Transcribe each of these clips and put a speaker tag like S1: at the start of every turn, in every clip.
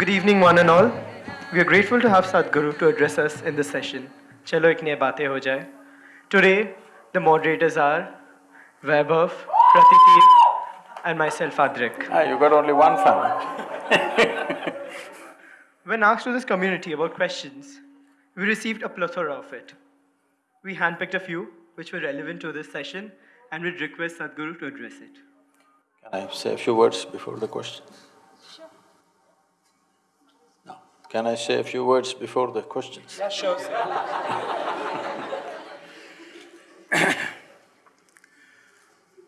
S1: Good evening, one and all. We are grateful to have Sadhguru to address us in this session. Chalo ikne baatein ho jaye. Today, the moderators are Vaibhav, Pratiti, and myself, Adrik.
S2: Ah, you got only one fan.
S1: When asked to this community about questions, we received a plethora of it. We handpicked a few which were relevant to this session and would request Sadhguru to address it.
S2: Can I say a few words before the question? Sure. No. Can I say a few words before the questions?
S1: Yeah, sure.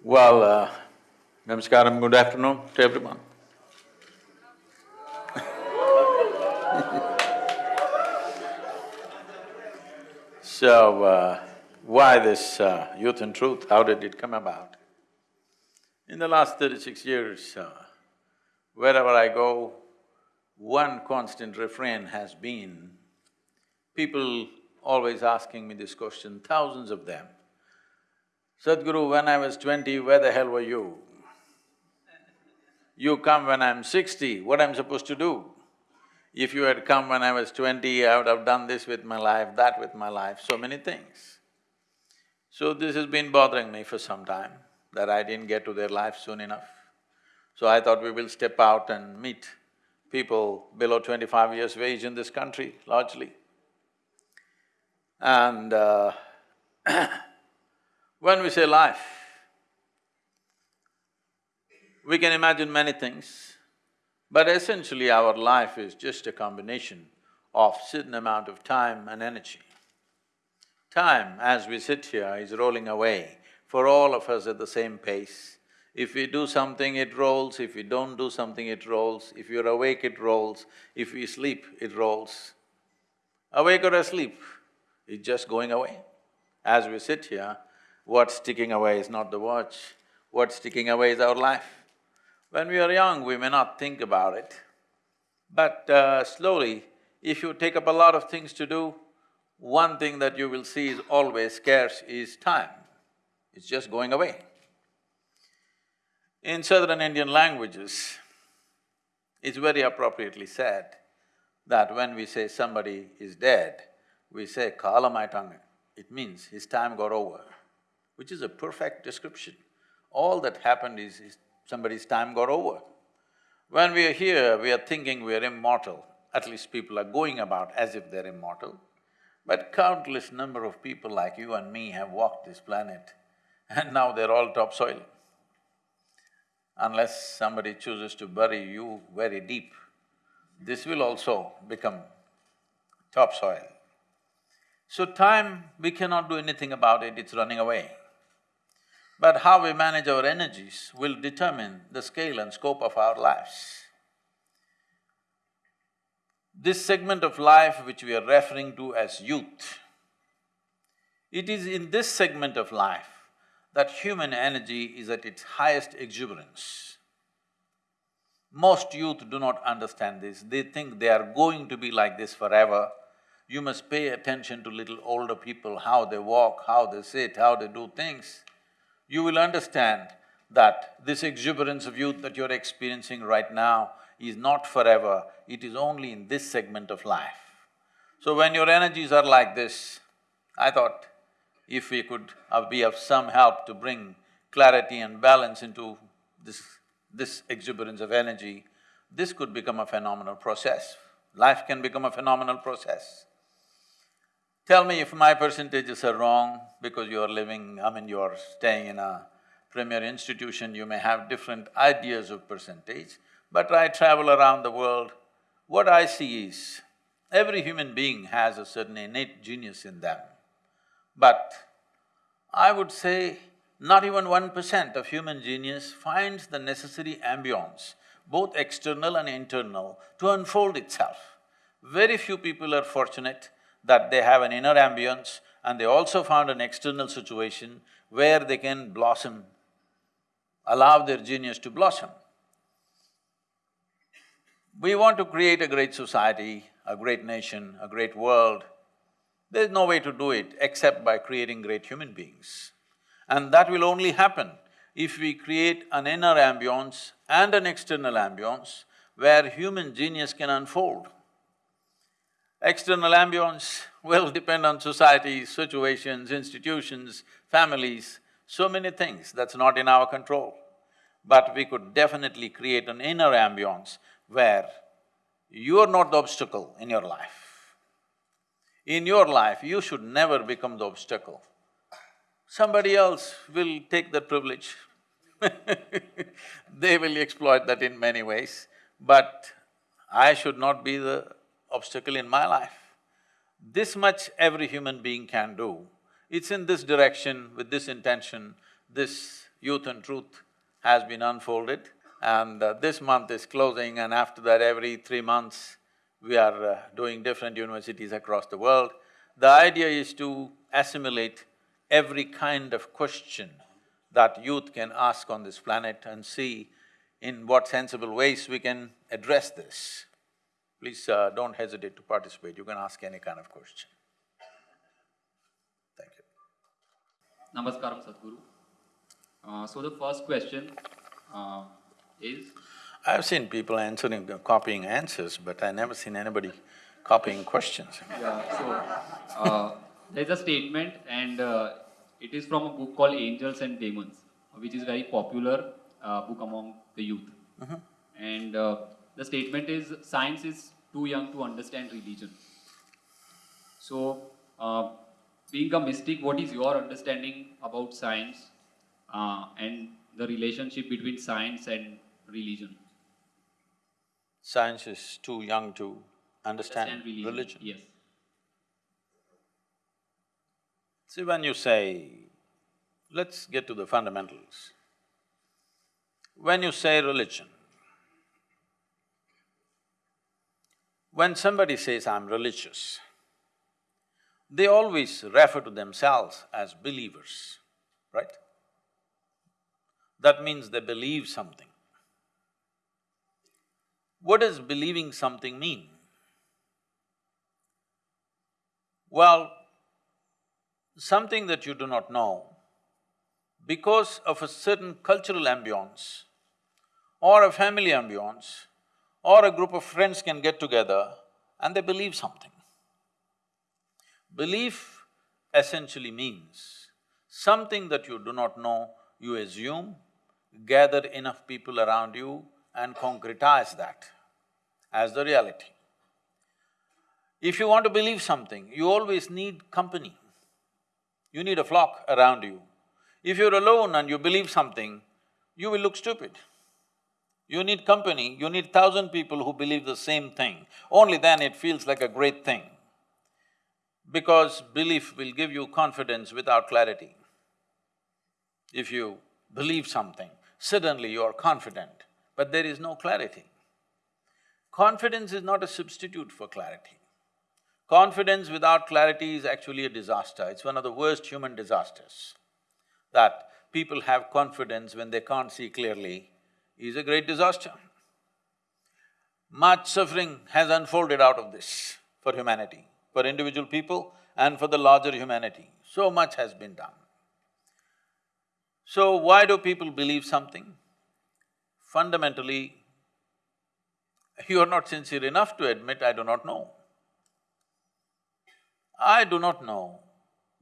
S2: Well, uh, namaskaram, good afternoon to everyone. so, uh, why this uh, Youth and Truth, how did it come about? In the last thirty-six years, uh, wherever I go, one constant refrain has been, people always asking me this question, thousands of them. Sadhguru, when I was twenty, where the hell were you? You come when I'm sixty, what I'm supposed to do? If you had come when I was twenty, I would have done this with my life, that with my life, so many things. So this has been bothering me for some time, that I didn't get to their life soon enough. So I thought we will step out and meet people below twenty-five years of age in this country, largely. And uh, when we say life, we can imagine many things, but essentially our life is just a combination of certain amount of time and energy. Time, as we sit here, is rolling away for all of us at the same pace. If we do something, it rolls, if we don't do something, it rolls, if you're awake, it rolls, if we sleep, it rolls. Awake or asleep, it's just going away. As we sit here, what's ticking away is not the watch, what's ticking away is our life. When we are young, we may not think about it, but uh, slowly, if you take up a lot of things to do, one thing that you will see is always scarce is time. It's just going away. In southern Indian languages, it's very appropriately said that when we say somebody is dead, we say kalamaitangan. It means his time got over, which is a perfect description. All that happened is, is somebody's time got over. When we are here, we are thinking we are immortal, at least people are going about as if they're immortal. But countless number of people like you and me have walked this planet and now they're all topsoil. Unless somebody chooses to bury you very deep, this will also become topsoil. So time, we cannot do anything about it, it's running away. But how we manage our energies will determine the scale and scope of our lives. This segment of life which we are referring to as youth, it is in this segment of life that human energy is at its highest exuberance. Most youth do not understand this, they think they are going to be like this forever. You must pay attention to little older people, how they walk, how they sit, how they do things. You will understand that this exuberance of youth that you're experiencing right now is not forever, it is only in this segment of life. So when your energies are like this, I thought if we could uh, be of some help to bring clarity and balance into this, this exuberance of energy, this could become a phenomenal process. Life can become a phenomenal process. Tell me if my percentages are wrong because you are living, I mean, you are staying in a premier institution, you may have different ideas of percentage, but I travel around the world, what I see is, every human being has a certain innate genius in them. But I would say not even one percent of human genius finds the necessary ambience, both external and internal, to unfold itself. Very few people are fortunate that they have an inner ambience and they also found an external situation where they can blossom allow their genius to blossom. We want to create a great society, a great nation, a great world. There's no way to do it except by creating great human beings. And that will only happen if we create an inner ambience and an external ambience where human genius can unfold. External ambience will depend on society, situations, institutions, families, so many things, that's not in our control. But we could definitely create an inner ambience where you are not the obstacle in your life. In your life, you should never become the obstacle. Somebody else will take that privilege they will exploit that in many ways, but I should not be the obstacle in my life. This much every human being can do. It's in this direction, with this intention, this youth and truth has been unfolded and uh, this month is closing and after that every three months we are uh, doing different universities across the world. The idea is to assimilate every kind of question that youth can ask on this planet and see in what sensible ways we can address this. Please uh, don't hesitate to participate, you can ask any kind of question. Thank you.
S3: Namaskaram, Sadhguru. Uh, so the first question uh, is,
S2: I've seen people answering, copying answers, but I never seen anybody copying questions.
S3: yeah, so uh, there's a statement and uh, it is from a book called Angels and Demons, which is very popular uh, book among the youth. And uh, the statement is, science is too young to understand religion. So, uh, being a mystic, what is your understanding about science uh, and the relationship between science and religion?
S2: Science is too young to understand
S3: Understand
S2: religion.
S3: Yes.
S2: See, when you say, let's get to the fundamentals. When you say religion, when somebody says, I'm religious, they always refer to themselves as believers, right? That means they believe something. What does believing something mean? Well, something that you do not know, because of a certain cultural ambience or a family ambience or a group of friends can get together and they believe something. Belief essentially means something that you do not know, you assume, gather enough people around you and concretize that as the reality. If you want to believe something, you always need company. You need a flock around you. If you're alone and you believe something, you will look stupid. You need company, you need thousand people who believe the same thing. Only then it feels like a great thing. Because belief will give you confidence without clarity. If you believe something, suddenly you are confident, but there is no clarity. Confidence is not a substitute for clarity. Confidence without clarity is actually a disaster, it's one of the worst human disasters. That people have confidence when they can't see clearly is a great disaster. Much suffering has unfolded out of this for humanity, for individual people and for the larger humanity. So much has been done. So why do people believe something? Fundamentally, you are not sincere enough to admit, I do not know. I do not know.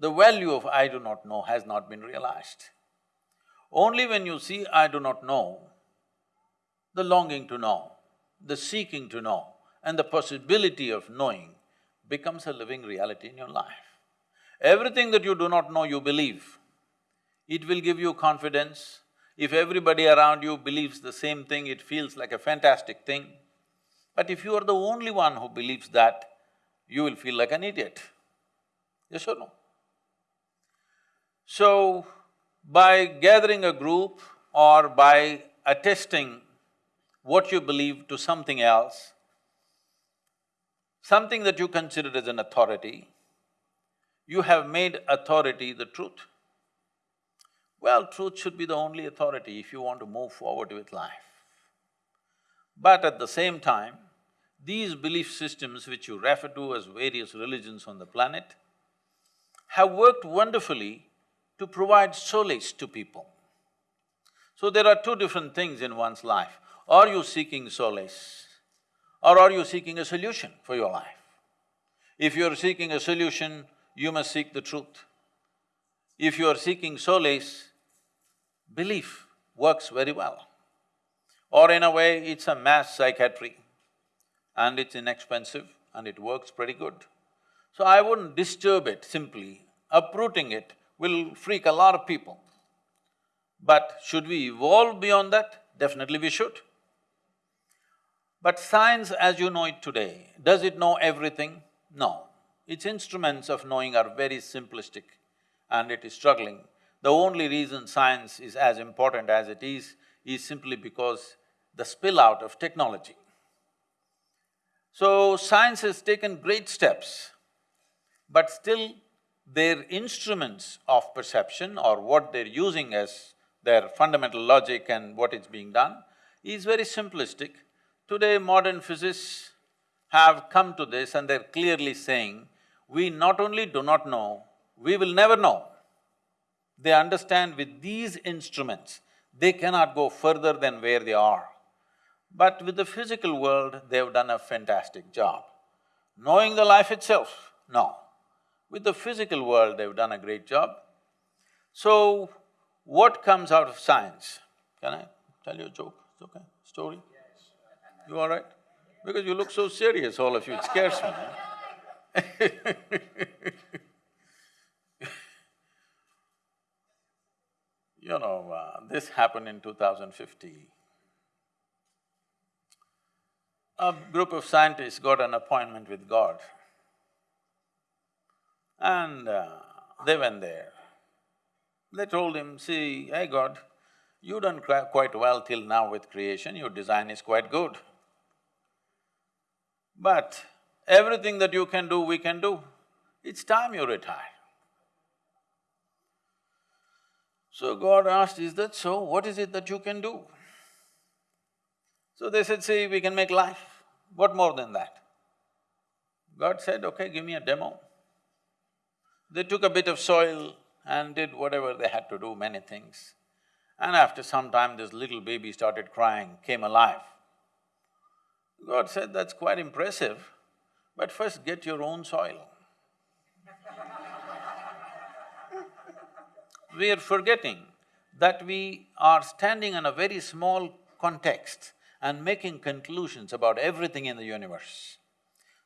S2: The value of I do not know has not been realized. Only when you see I do not know, the longing to know, the seeking to know, and the possibility of knowing becomes a living reality in your life. Everything that you do not know, you believe. It will give you confidence. If everybody around you believes the same thing, it feels like a fantastic thing. But if you are the only one who believes that, you will feel like an idiot. Yes or no? So, by gathering a group or by attesting what you believe to something else, something that you consider as an authority, you have made authority the truth. Well, truth should be the only authority if you want to move forward with life. But at the same time, these belief systems which you refer to as various religions on the planet have worked wonderfully to provide solace to people. So there are two different things in one's life. Are you seeking solace or are you seeking a solution for your life? If you're seeking a solution, you must seek the truth. If you are seeking solace, belief works very well. Or in a way, it's a mass psychiatry and it's inexpensive and it works pretty good. So I wouldn't disturb it simply, uprooting it will freak a lot of people. But should we evolve beyond that? Definitely we should. But science as you know it today, does it know everything? No. Its instruments of knowing are very simplistic and it is struggling. The only reason science is as important as it is, is simply because the spill out of technology. So, science has taken great steps, but still their instruments of perception or what they're using as their fundamental logic and what is being done is very simplistic. Today, modern physicists have come to this and they're clearly saying, we not only do not know, we will never know. They understand with these instruments, they cannot go further than where they are. But with the physical world, they've done a fantastic job. Knowing the life itself, no. With the physical world, they've done a great job. So, what comes out of science? Can I tell you a joke? It's okay? Story? You all right? Because you look so serious, all of you, it scares me. you know, uh, this happened in 2050. A group of scientists got an appointment with God and uh, they went there. They told him, see, hey God, you done quite well till now with creation, your design is quite good. But everything that you can do, we can do. It's time you retire. So God asked, is that so? What is it that you can do? So they said, see, we can make life. What more than that? God said, okay, give me a demo. They took a bit of soil and did whatever they had to do, many things. And after some time, this little baby started crying, came alive. God said, that's quite impressive, but first get your own soil. We are forgetting that we are standing in a very small context and making conclusions about everything in the universe.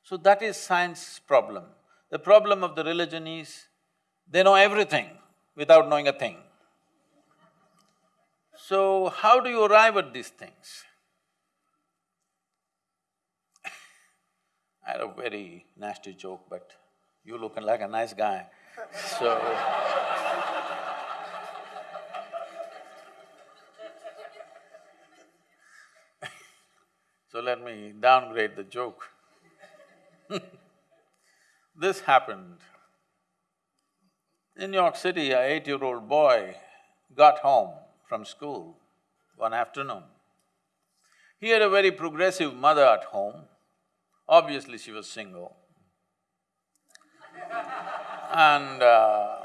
S2: So that is science's problem. The problem of the religion is, they know everything without knowing a thing. So, how do you arrive at these things? I had a very nasty joke, but you looking like a nice guy, so So let me downgrade the joke. this happened in New York City, a eight-year-old boy got home from school one afternoon. He had a very progressive mother at home, obviously she was single. and uh,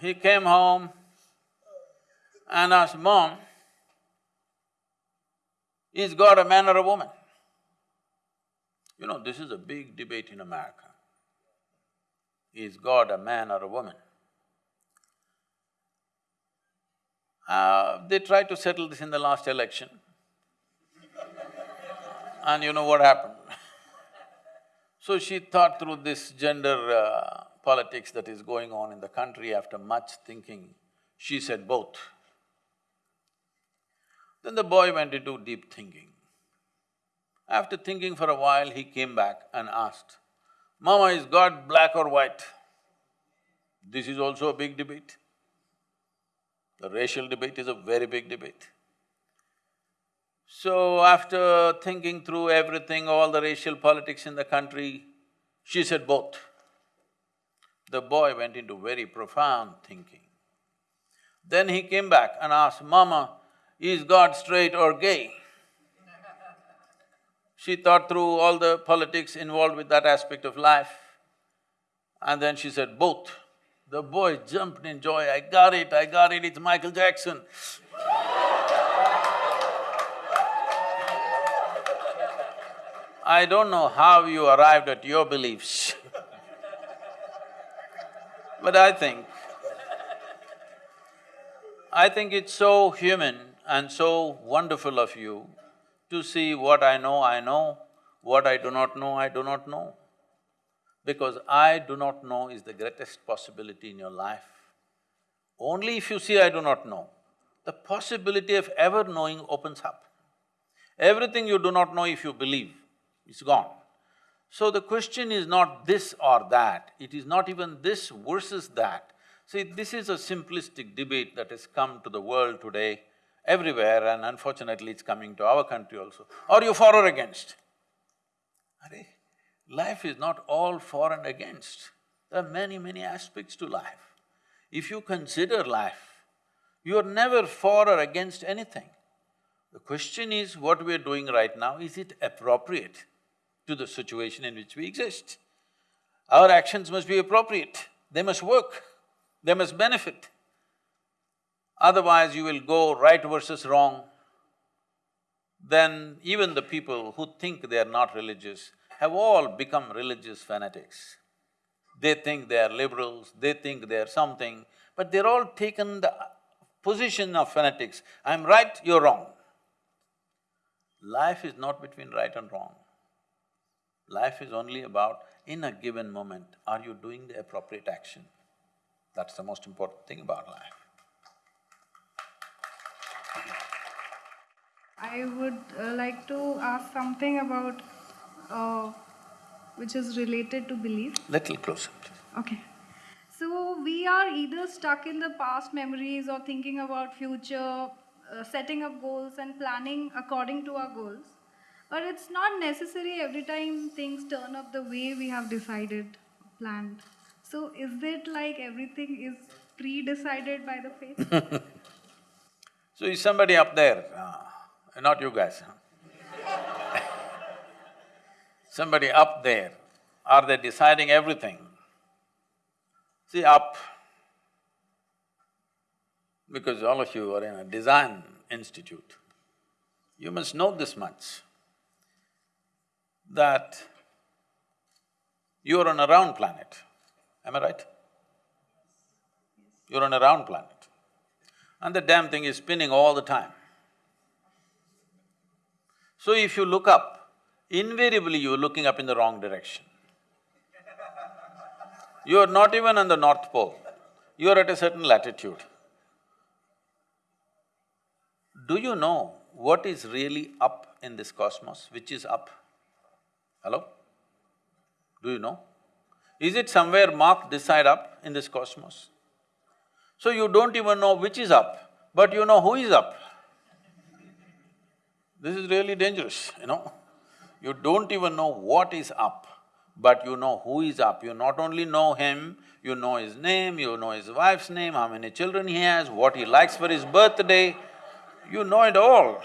S2: he came home and asked, Mom, is God a man or a woman? You know, this is a big debate in America. Is God a man or a woman? Uh, they tried to settle this in the last election. and you know what happened? so she thought through this gender uh, politics that is going on in the country after much thinking, she said both. Then the boy went into deep thinking. After thinking for a while, he came back and asked, Mama, is God black or white? This is also a big debate. The racial debate is a very big debate. So after thinking through everything, all the racial politics in the country, she said both. The boy went into very profound thinking. Then he came back and asked, Mama, is God straight or gay? She thought through all the politics involved with that aspect of life. And then she said, both. The boy jumped in joy, I got it, I got it, it's Michael Jackson. I don't know how you arrived at your beliefs but I think, I think it's so human and so wonderful of you to see what I know, I know, what I do not know, I do not know. Because I do not know is the greatest possibility in your life. Only if you see I do not know, the possibility of ever knowing opens up. Everything you do not know if you believe, is gone. So the question is not this or that, it is not even this versus that. See, this is a simplistic debate that has come to the world today everywhere and unfortunately it's coming to our country also. Are you for or against? Are life is not all for and against. There are many, many aspects to life. If you consider life, you are never for or against anything. The question is, what we are doing right now, is it appropriate? to the situation in which we exist. Our actions must be appropriate, they must work, they must benefit. Otherwise, you will go right versus wrong. Then even the people who think they are not religious have all become religious fanatics. They think they are liberals, they think they are something, but they're all taken the position of fanatics. I'm right, you're wrong. Life is not between right and wrong. Life is only about, in a given moment, are you doing the appropriate action? That's the most important thing about life.
S4: I would uh, like to ask something about uh, which is related to belief.
S2: Little closer, please.
S4: Okay. So we are either stuck in the past memories or thinking about future, uh, setting up goals and planning according to our goals. But it's not necessary every time things turn up the way we have decided, planned. So is it like everything is pre-decided by the fate?
S2: so is somebody up there, uh, not you guys, somebody up there, are they deciding everything? See, up, because all of you are in a design institute, you must know this much that you're on a round planet, am I right? You're on a round planet and the damn thing is spinning all the time. So if you look up, invariably you're looking up in the wrong direction. You're not even on the North Pole, you're at a certain latitude. Do you know what is really up in this cosmos, which is up? Hello? Do you know? Is it somewhere marked this side up in this cosmos? So you don't even know which is up, but you know who is up. This is really dangerous, you know. You don't even know what is up, but you know who is up. You not only know him, you know his name, you know his wife's name, how many children he has, what he likes for his birthday, you know it all.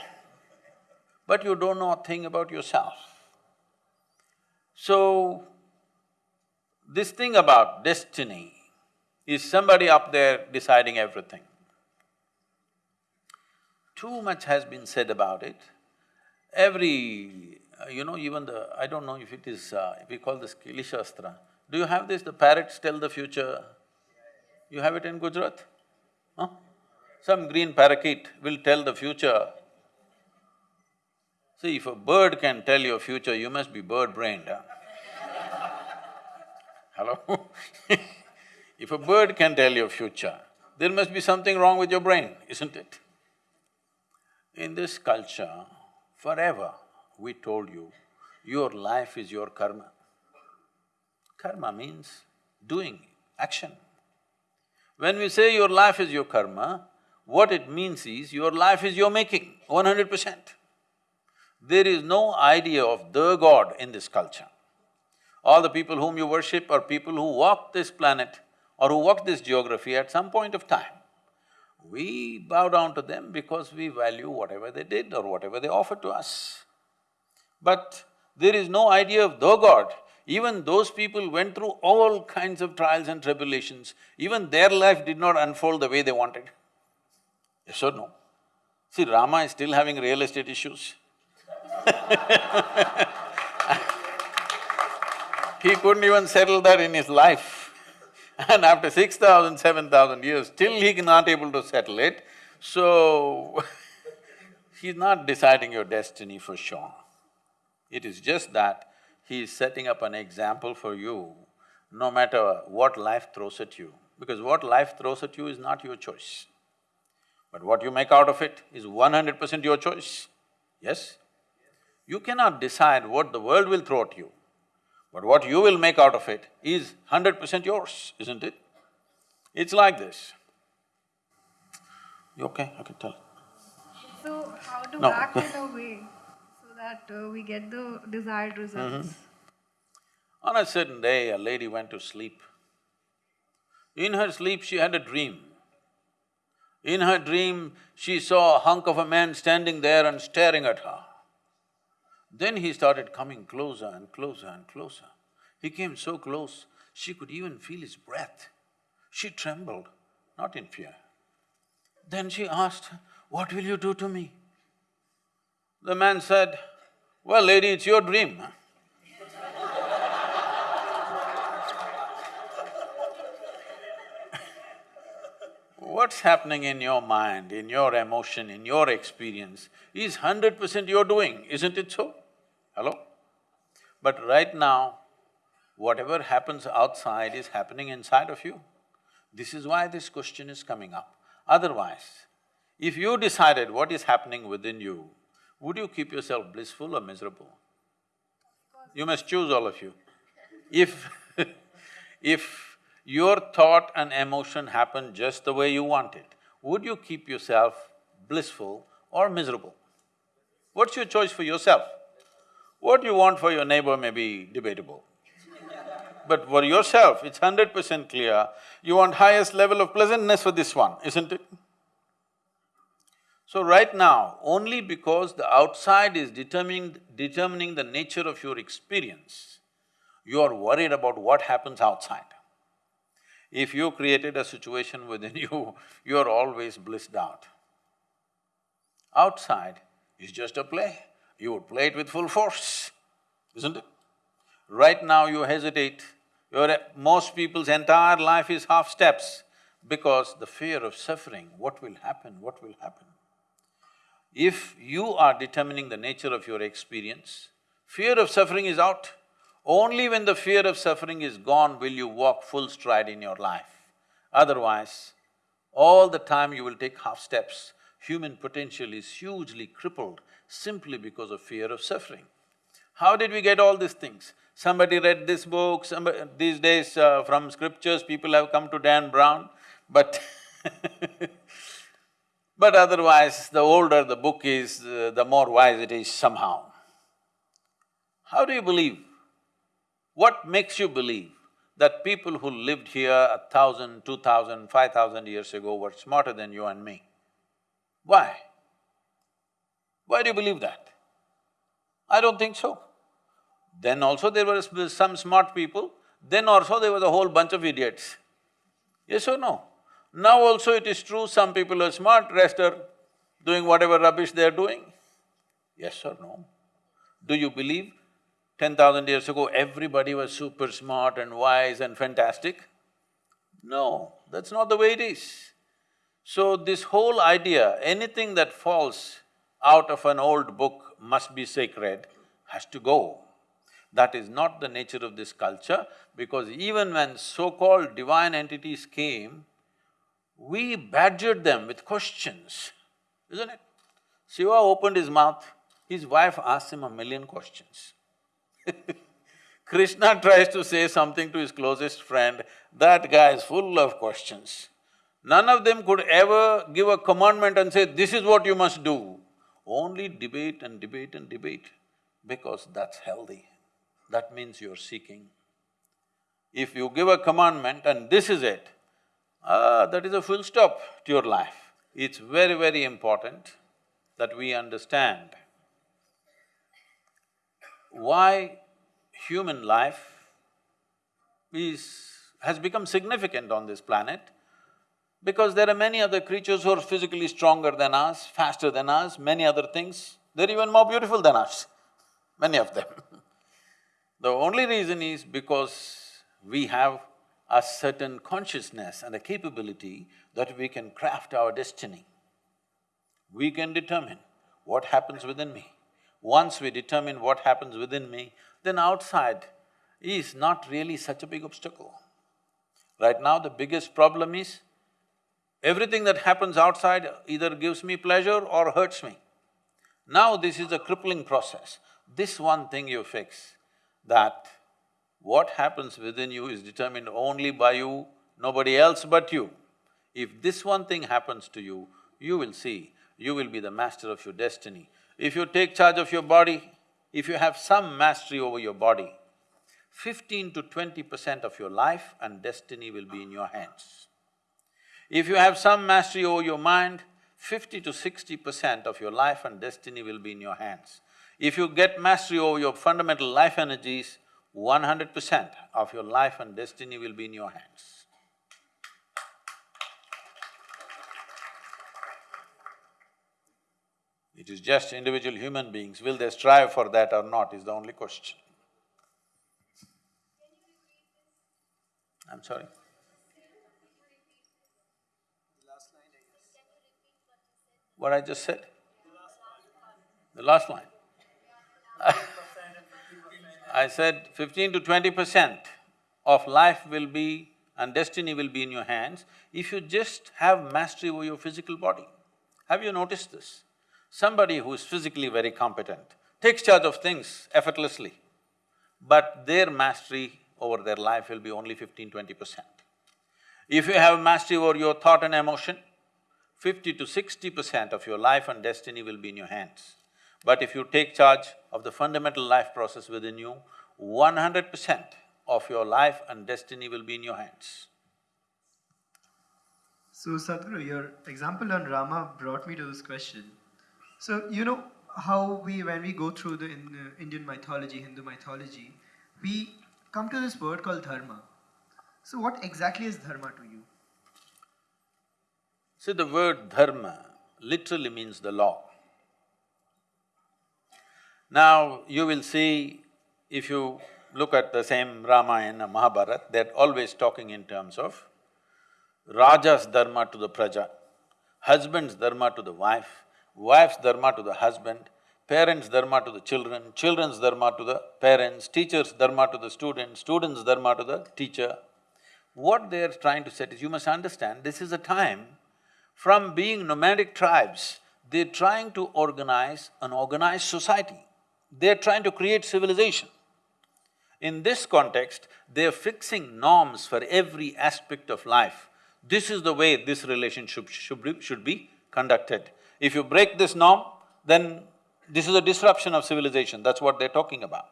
S2: But you don't know a thing about yourself. So, this thing about destiny is somebody up there deciding everything. Too much has been said about it. Every, uh, you know, even the… I don't know if it is… Uh, we call this Kili Shastra. Do you have this, the parrots tell the future? You have it in Gujarat? Huh? Some green parakeet will tell the future See, if a bird can tell your future, you must be bird-brained, huh? Hello? if a bird can tell your future, there must be something wrong with your brain, isn't it? In this culture, forever, we told you, your life is your karma. Karma means doing, action. When we say your life is your karma, what it means is your life is your making, one hundred percent. There is no idea of the God in this culture. All the people whom you worship are people who walk this planet or who walk this geography at some point of time. We bow down to them because we value whatever they did or whatever they offered to us. But there is no idea of the God. Even those people went through all kinds of trials and tribulations, even their life did not unfold the way they wanted. Yes or no? See, Rama is still having real estate issues. he couldn't even settle that in his life. And after six thousand, seven thousand years, still he not able to settle it, so he's not deciding your destiny for sure. It is just that he is setting up an example for you, no matter what life throws at you, because what life throws at you is not your choice. But what you make out of it is one hundred percent your choice, yes? You cannot decide what the world will throw at you. But what you will make out of it is hundred percent yours, isn't it? It's like this. You okay? I can tell.
S4: So how to
S2: No.
S4: act in a way so that uh, we get the desired results?
S2: On a certain day, a lady went to sleep. In her sleep, she had a dream. In her dream, she saw a hunk of a man standing there and staring at her. Then he started coming closer and closer and closer. He came so close, she could even feel his breath. She trembled, not in fear. Then she asked, What will you do to me? The man said, Well, lady, it's your dream. What's happening in your mind, in your emotion, in your experience is hundred percent you're doing, isn't it so? Hello? But right now, whatever happens outside is happening inside of you. This is why this question is coming up. Otherwise, if you decided what is happening within you, would you keep yourself blissful or miserable? You must choose all of you. If if your thought and emotion happen just the way you want it, would you keep yourself blissful or miserable? What's your choice for yourself? What you want for your neighbor may be debatable. But for yourself, it's hundred percent clear, you want highest level of pleasantness for this one, isn't it? So right now, only because the outside is determining… determining the nature of your experience, you are worried about what happens outside. If you created a situation within you, you are always blissed out. Outside is just a play, you would play it with full force, isn't it? Right now you hesitate, your… most people's entire life is half steps because the fear of suffering, what will happen, what will happen. If you are determining the nature of your experience, fear of suffering is out. Only when the fear of suffering is gone will you walk full stride in your life. Otherwise, all the time you will take half steps. Human potential is hugely crippled simply because of fear of suffering. How did we get all these things? Somebody read this book, somebody… these days uh, from scriptures people have come to Dan Brown, but but otherwise the older the book is, uh, the more wise it is somehow. How do you believe? What makes you believe that people who lived here a thousand, two thousand, five thousand years ago were smarter than you and me? Why? Why do you believe that? I don't think so. Then also there were some smart people, then also there was a whole bunch of idiots. Yes or no? Now also it is true, some people are smart, rest are doing whatever rubbish they are doing. Yes or no? Do you believe ten thousand years ago everybody was super smart and wise and fantastic? No, that's not the way it is. So this whole idea, anything that falls out of an old book must be sacred, has to go. That is not the nature of this culture because even when so-called divine entities came, we badgered them with questions, isn't it? Shiva opened his mouth, his wife asked him a million questions. Krishna tries to say something to his closest friend, that guy is full of questions. None of them could ever give a commandment and say, this is what you must do. Only debate and debate and debate, because that's healthy. That means you're seeking. If you give a commandment and this is it, ah, that is a full stop to your life. it's very, very important that we understand why human life is… has become significant on this planet because there are many other creatures who are physically stronger than us, faster than us, many other things. They're even more beautiful than us, many of them. the only reason is because we have a certain consciousness and a capability that we can craft our destiny. We can determine what happens within me. Once we determine what happens within me, then outside is not really such a big obstacle. Right now, the biggest problem is everything that happens outside either gives me pleasure or hurts me. Now this is a crippling process. This one thing you fix, that what happens within you is determined only by you, nobody else but you. If this one thing happens to you, you will see, you will be the master of your destiny. If you take charge of your body, if you have some mastery over your body, fifteen to twenty percent of your life and destiny will be in your hands. If you have some mastery over your mind, fifty to sixty percent of your life and destiny will be in your hands. If you get mastery over your fundamental life energies, one hundred percent of your life and destiny will be in your hands. It is just individual human beings, will they strive for that or not is the only question. I'm sorry? What I just said? The last line. I said fifteen to twenty percent of life will be and destiny will be in your hands if you just have mastery over your physical body. Have you noticed this? Somebody who is physically very competent takes charge of things effortlessly, but their mastery over their life will be only 15-20 percent. If you have mastery over your thought and emotion, fifty to sixty percent of your life and destiny will be in your hands. But if you take charge of the fundamental life process within you, one hundred percent of your life and destiny will be in your hands.
S1: So Sadhguru, your example on Rama brought me to this question. So you know how we… when we go through the in, uh, Indian mythology, Hindu mythology, we come to this word called dharma. So what exactly is dharma to you?
S2: See, the word dharma literally means the law. Now, you will see, if you look at the same Ramayana, Mahabharata, they're always talking in terms of Raja's dharma to the praja, husband's dharma to the wife, wife's dharma to the husband, parents' dharma to the children, children's dharma to the parents, teacher's dharma to the student, student's dharma to the teacher. What they're trying to say is, you must understand, this is a time from being nomadic tribes, they're trying to organize an organized society. They're trying to create civilization. In this context, they're fixing norms for every aspect of life. This is the way this relationship should be, conducted. If you break this norm, then this is a disruption of civilization, that's what they're talking about.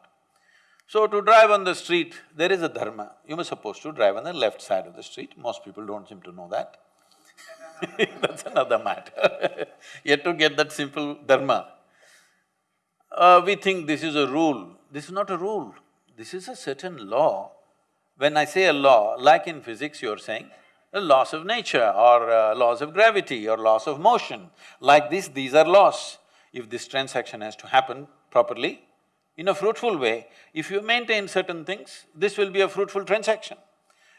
S2: So to drive on the street, there is a dharma. You were supposed to drive on the left side of the street, most people don't seem to know that. That's another matter. Yet to get that simple dharma. Uh, we think this is a rule. This is not a rule. This is a certain law. When I say a law, like in physics you're saying, the laws of nature or uh, laws of gravity or laws of motion. Like this, these are laws. If this transaction has to happen properly, in a fruitful way, if you maintain certain things, this will be a fruitful transaction.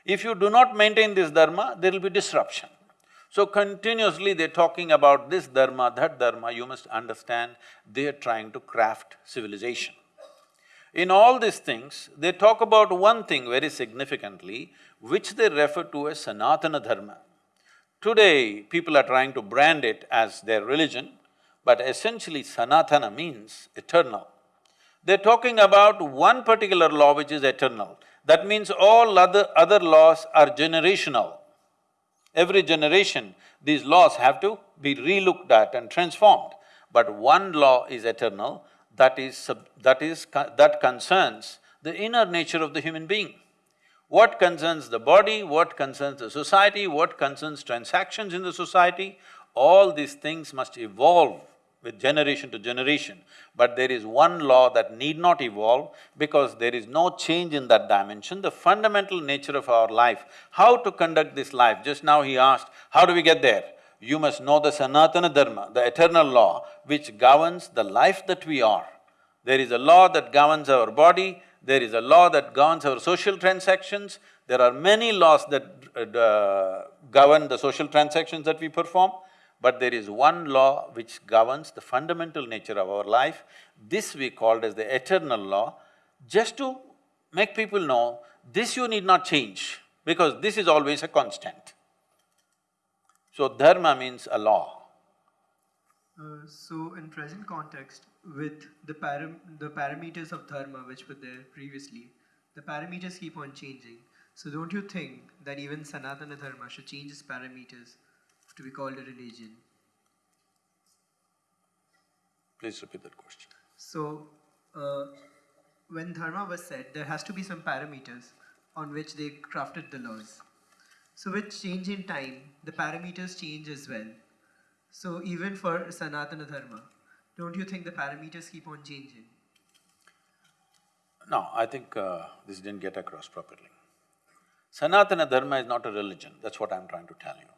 S2: If you do not maintain this dharma, there will be disruption. So continuously they're talking about this dharma, that dharma, you must understand, they're trying to craft civilization. In all these things, they talk about one thing very significantly, which they refer to as Sanatana Dharma. Today, people are trying to brand it as their religion, but essentially Sanatana means eternal. They're talking about one particular law which is eternal. That means all other… other laws are generational. Every generation, these laws have to be relooked at and transformed. But one law is eternal, that is… that is… that concerns the inner nature of the human being. What concerns the body, what concerns the society, what concerns transactions in the society, all these things must evolve with generation to generation. But there is one law that need not evolve because there is no change in that dimension, the fundamental nature of our life. How to conduct this life? Just now he asked, how do we get there? You must know the Sanatana Dharma, the eternal law which governs the life that we are. There is a law that governs our body, there is a law that governs our social transactions, there are many laws that uh, govern the social transactions that we perform, but there is one law which governs the fundamental nature of our life. This we called as the eternal law, just to make people know, this you need not change, because this is always a constant. So dharma means a law.
S1: Uh, so in present context, with the param the parameters of dharma which were there previously, the parameters keep on changing. So don't you think that even Sanatana Dharma should change its parameters to be called a religion?
S2: Please repeat that question.
S1: So, uh, when dharma was said, there has to be some parameters on which they crafted the laws. So, with change in time, the parameters change as well. So, even for Sanatana Dharma, don't you think the parameters keep on changing?
S2: No, I think uh, this didn't get across properly. Sanatana Dharma is not a religion, that's what I'm trying to tell you.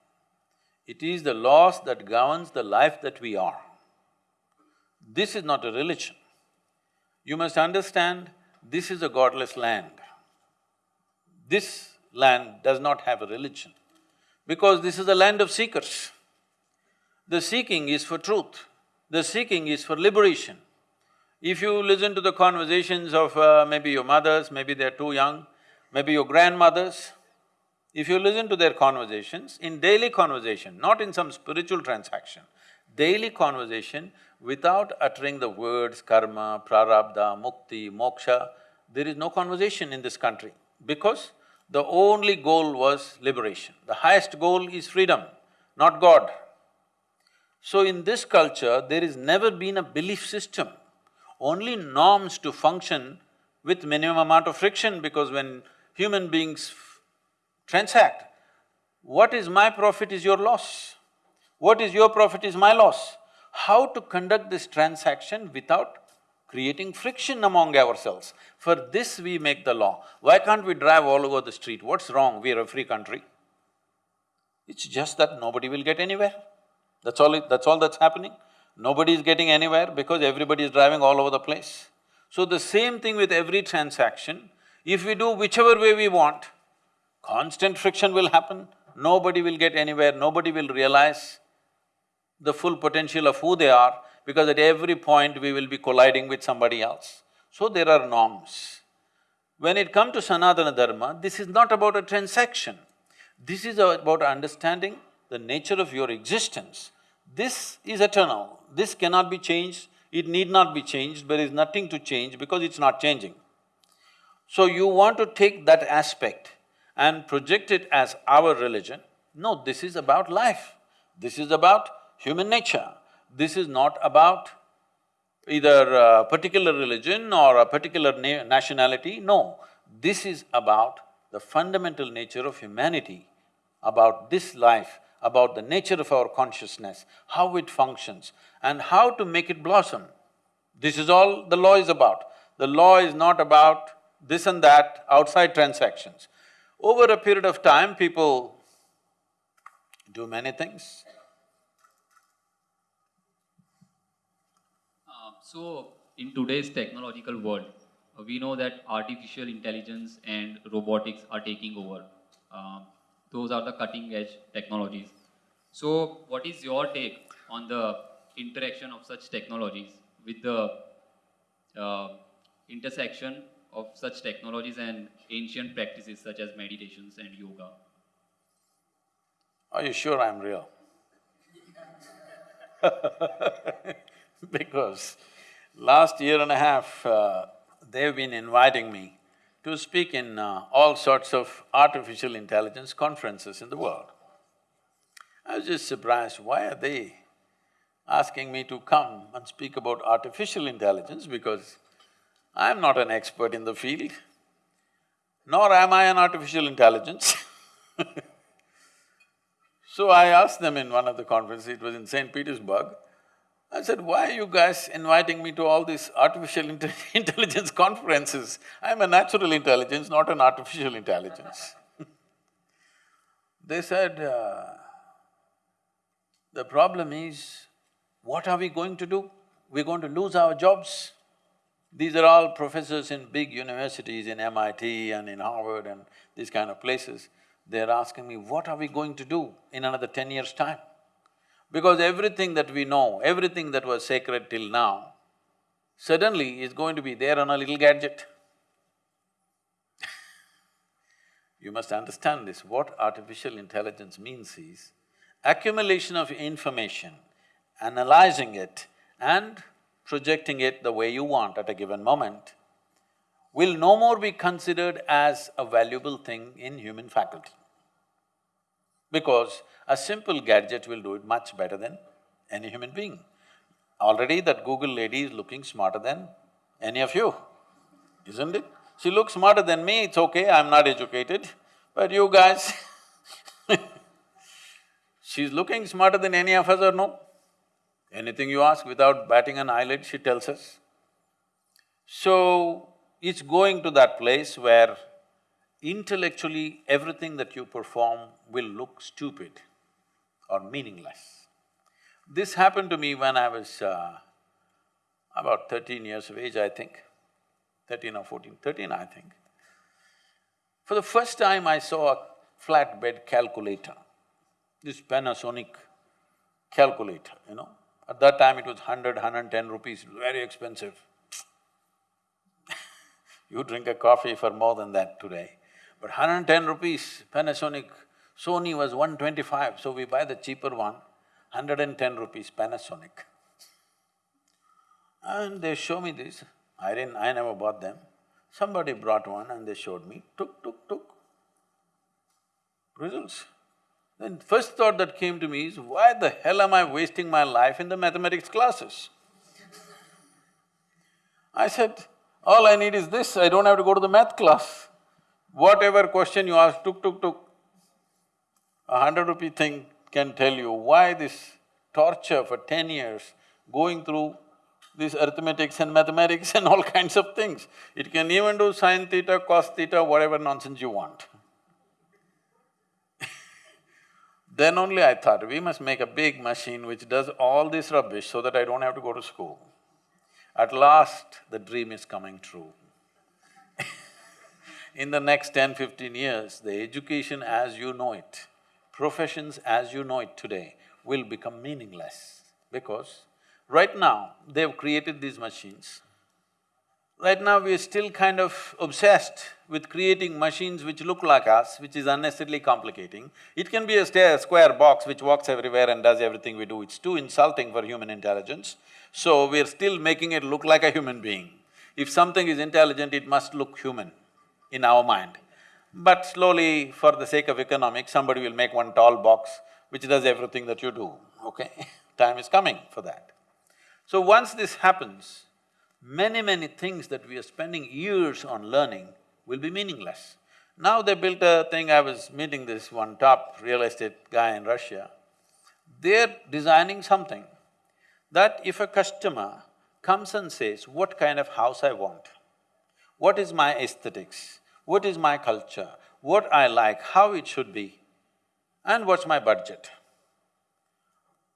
S2: It is the laws that governs the life that we are. This is not a religion. You must understand, this is a godless land. This land does not have a religion because this is a land of seekers. The seeking is for truth, the seeking is for liberation. If you listen to the conversations of uh, maybe your mothers, maybe they're too young, maybe your grandmothers, if you listen to their conversations, in daily conversation, not in some spiritual transaction, daily conversation, without uttering the words karma, prarabdha, mukti, moksha, there is no conversation in this country because the only goal was liberation. The highest goal is freedom, not God. So in this culture, there has never been a belief system, only norms to function with minimum amount of friction because when human beings transact. What is my profit is your loss. What is your profit is my loss. How to conduct this transaction without creating friction among ourselves. For this we make the law. Why can't we drive all over the street? What's wrong? We are a free country. It's just that nobody will get anywhere. That's all it, that's all that's happening. Nobody is getting anywhere because everybody is driving all over the place. So the same thing with every transaction, if we do whichever way we want, constant friction will happen, nobody will get anywhere, nobody will realize the full potential of who they are because at every point we will be colliding with somebody else. So there are norms. When it comes to Sanatana Dharma, this is not about a transaction. This is about understanding the nature of your existence. This is eternal, this cannot be changed, it need not be changed, there is nothing to change because it's not changing. So you want to take that aspect and project it as our religion. No, this is about life. This is about human nature. This is not about either a particular religion or a particular na nationality, no. This is about the fundamental nature of humanity, about this life, about the nature of our consciousness, how it functions and how to make it blossom. This is all the law is about. The law is not about this and that outside transactions. Over a period of time, people do many things.
S3: Uh, so, in today's technological world, uh, we know that artificial intelligence and robotics are taking over. Uh, those are the cutting edge technologies. So, what is your take on the interaction of such technologies with the uh, intersection of such technologies and ancient practices such as meditations and yoga.
S2: Are you sure I'm real? because last year and a half, uh, they've been inviting me to speak in uh, all sorts of artificial intelligence conferences in the world. I was just surprised, why are they asking me to come and speak about artificial intelligence because I'm not an expert in the field, nor am I an artificial intelligence So I asked them in one of the conferences, it was in St. Petersburg, I said, why are you guys inviting me to all these artificial inte intelligence conferences? I'm a natural intelligence, not an artificial intelligence. they said, uh, the problem is, what are we going to do? We're going to lose our jobs. These are all professors in big universities in MIT and in Harvard and these kind of places. They're asking me, what are we going to do in another ten years' time? Because everything that we know, everything that was sacred till now, suddenly is going to be there on a little gadget. you must understand this, what artificial intelligence means is accumulation of information, analyzing it and projecting it the way you want at a given moment will no more be considered as a valuable thing in human faculty. Because a simple gadget will do it much better than any human being. Already that Google lady is looking smarter than any of you, isn't it? She looks smarter than me, it's okay, I'm not educated, but you guys She's looking smarter than any of us or no? Anything you ask without batting an eyelid, she tells us. So, it's going to that place where intellectually everything that you perform will look stupid or meaningless. This happened to me when I was uh, about thirteen years of age, I think, thirteen or fourteen, thirteen, I think. For the first time I saw a flatbed calculator, this Panasonic calculator, you know. At that time it was hundred, hundred and ten rupees, very expensive. you drink a coffee for more than that today. But hundred and ten rupees, Panasonic Sony was 125, so we buy the cheaper one, 110 rupees Panasonic. And they show me this, I didn't… I never bought them. Somebody brought one and they showed me, tuk, tuk, tuk, results. Then first thought that came to me is, why the hell am I wasting my life in the mathematics classes? I said, all I need is this, I don't have to go to the math class. Whatever question you ask, tuk, tuk, tuk, a hundred rupee thing can tell you why this torture for ten years, going through this arithmetics and mathematics and all kinds of things. It can even do sine theta, cos theta, whatever nonsense you want. Then only I thought, we must make a big machine which does all this rubbish so that I don't have to go to school. At last, the dream is coming true. In the next ten, fifteen years, the education as you know it professions as you know it today will become meaningless because right now they've created these machines. Right now we are still kind of obsessed with creating machines which look like us, which is unnecessarily complicating. It can be a square box which walks everywhere and does everything we do, it's too insulting for human intelligence. So we're still making it look like a human being. If something is intelligent, it must look human in our mind. But slowly, for the sake of economics, somebody will make one tall box which does everything that you do, okay? Time is coming for that. So once this happens, many, many things that we are spending years on learning will be meaningless. Now they built a thing, I was meeting this one top real estate guy in Russia. They're designing something that if a customer comes and says, what kind of house I want, what is my aesthetics, what is my culture, what I like, how it should be, and what's my budget.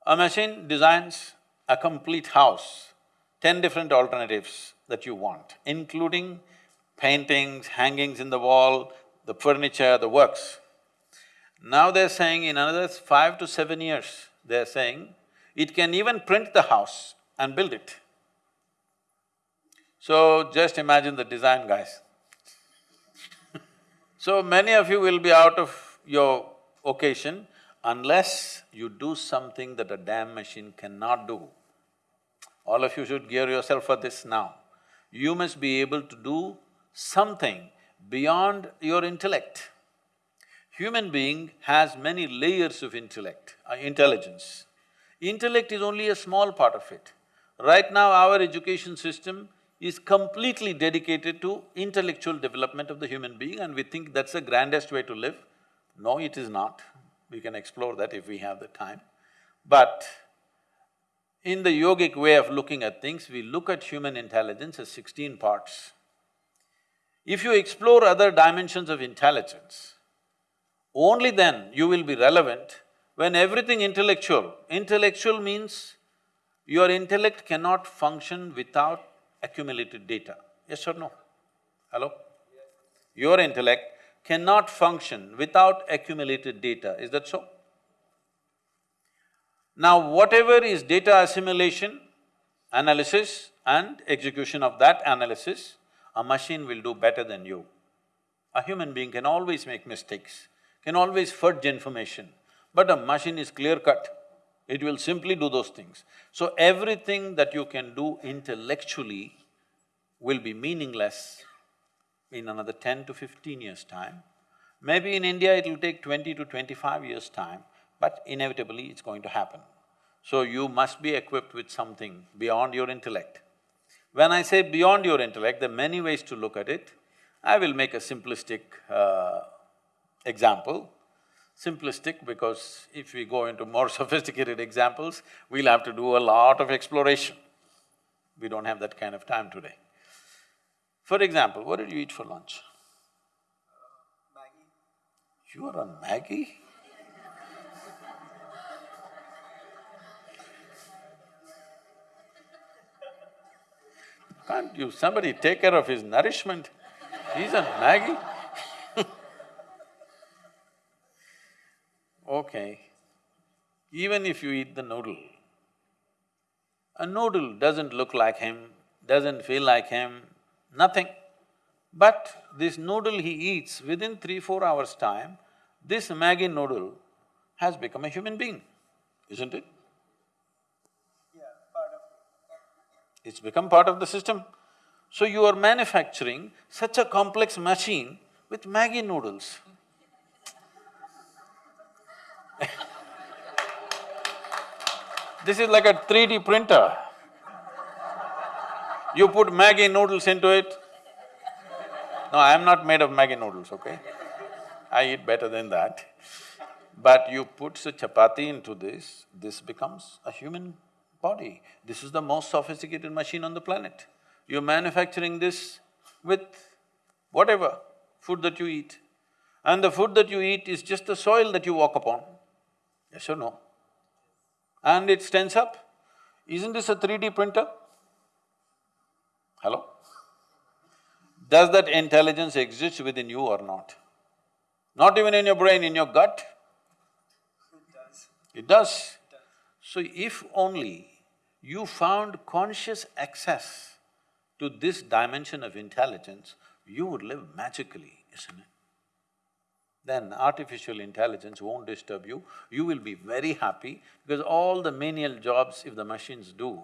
S2: A machine designs a complete house, ten different alternatives that you want, including paintings, hangings in the wall, the furniture, the works. Now they're saying in another five to seven years, they're saying it can even print the house and build it. So just imagine the design guys. So many of you will be out of your occasion unless you do something that a damn machine cannot do. All of you should gear yourself for this now. You must be able to do something beyond your intellect. Human being has many layers of intellect, uh, intelligence. Intellect is only a small part of it. Right now, our education system is completely dedicated to intellectual development of the human being and we think that's the grandest way to live. No, it is not. We can explore that if we have the time. But in the yogic way of looking at things, we look at human intelligence as sixteen parts. If you explore other dimensions of intelligence, only then you will be relevant when everything intellectual, intellectual means your intellect cannot function without accumulated data, yes or no? Hello? Your intellect cannot function without accumulated data, is that so? Now, whatever is data assimilation, analysis and execution of that analysis, a machine will do better than you. A human being can always make mistakes, can always fudge information, but a machine is clear-cut. It will simply do those things. So everything that you can do intellectually will be meaningless in another ten to fifteen years' time. Maybe in India it will take twenty to twenty-five years' time, but inevitably it's going to happen. So you must be equipped with something beyond your intellect. When I say beyond your intellect, there are many ways to look at it. I will make a simplistic uh, example. Simplistic because if we go into more sophisticated examples, we'll have to do a lot of exploration. We don't have that kind of time today. For example, what did you eat for lunch? Maggi. You are on Maggi? Can't you, somebody take care of his nourishment? He's on Maggi Okay, even if you eat the noodle, a noodle doesn't look like him, doesn't feel like him, nothing. But this noodle he eats, within three, four hours' time, this Maggi noodle has become a human being, isn't it? It's become part of the system. So you are manufacturing such a complex machine with Maggi noodles. this is like a 3D printer. You put Maggi noodles into it. No, I am not made of Maggi noodles, okay? I eat better than that. But you put a chapati into this, this becomes a human body. This is the most sophisticated machine on the planet. You're manufacturing this with whatever food that you eat. And the food that you eat is just the soil that you walk upon, yes or no? And it stands up. Isn't this a 3D printer? Hello? Does that intelligence exist within you or not? Not even in your brain, in your gut? It does. It does. So if only you found conscious access to this dimension of intelligence, you would live magically, isn't it? Then artificial intelligence won't disturb you, you will be very happy because all the menial jobs if the machines do,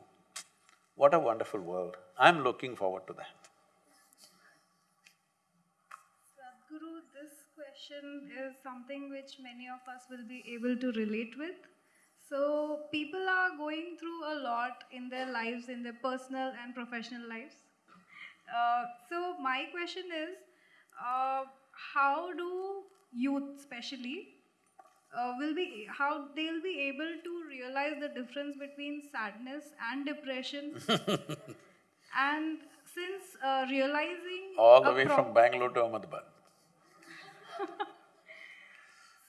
S2: what a wonderful world. I'm looking forward to that.
S4: Sadhguru, this question is something which many of us will be able to relate with. So, people are going through a lot in their lives, in their personal and professional lives. Uh, so, my question is uh, how do youth, especially, uh, will be how they'll be able to realize the difference between sadness and depression and since uh, realizing
S2: All the way from Bangalore to Ahmedabad.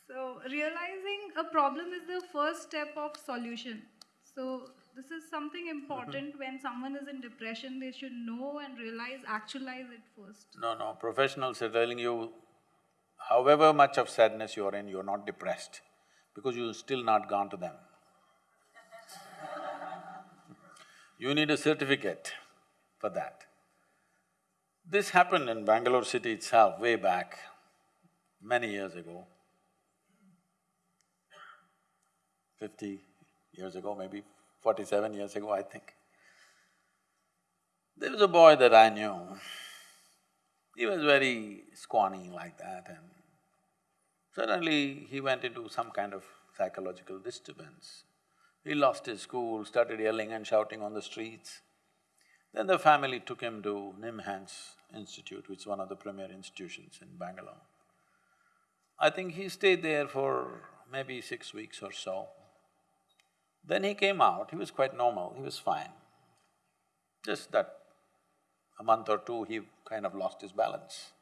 S4: So, realizing a problem is the first step of solution. So, this is something mm-hmm. important when someone is in depression, they should know and realize, actualize it first.
S2: No, no, professionals are telling you, however much of sadness you're in, you're not depressed because you've still not gone to them. you need a certificate for that. This happened in Bangalore city itself way back, many years ago. Fifty years ago, maybe forty-seven years ago, I think. There was a boy that I knew. He was very scrawny like that and suddenly he went into some kind of psychological disturbance. He lost his school, started yelling and shouting on the streets. Then the family took him to Nimhans Institute, which is one of the premier institutions in Bangalore. I think he stayed there for maybe six weeks or so. Then he came out, he was quite normal, he was fine. Just that a month or two, he kind of lost his balance.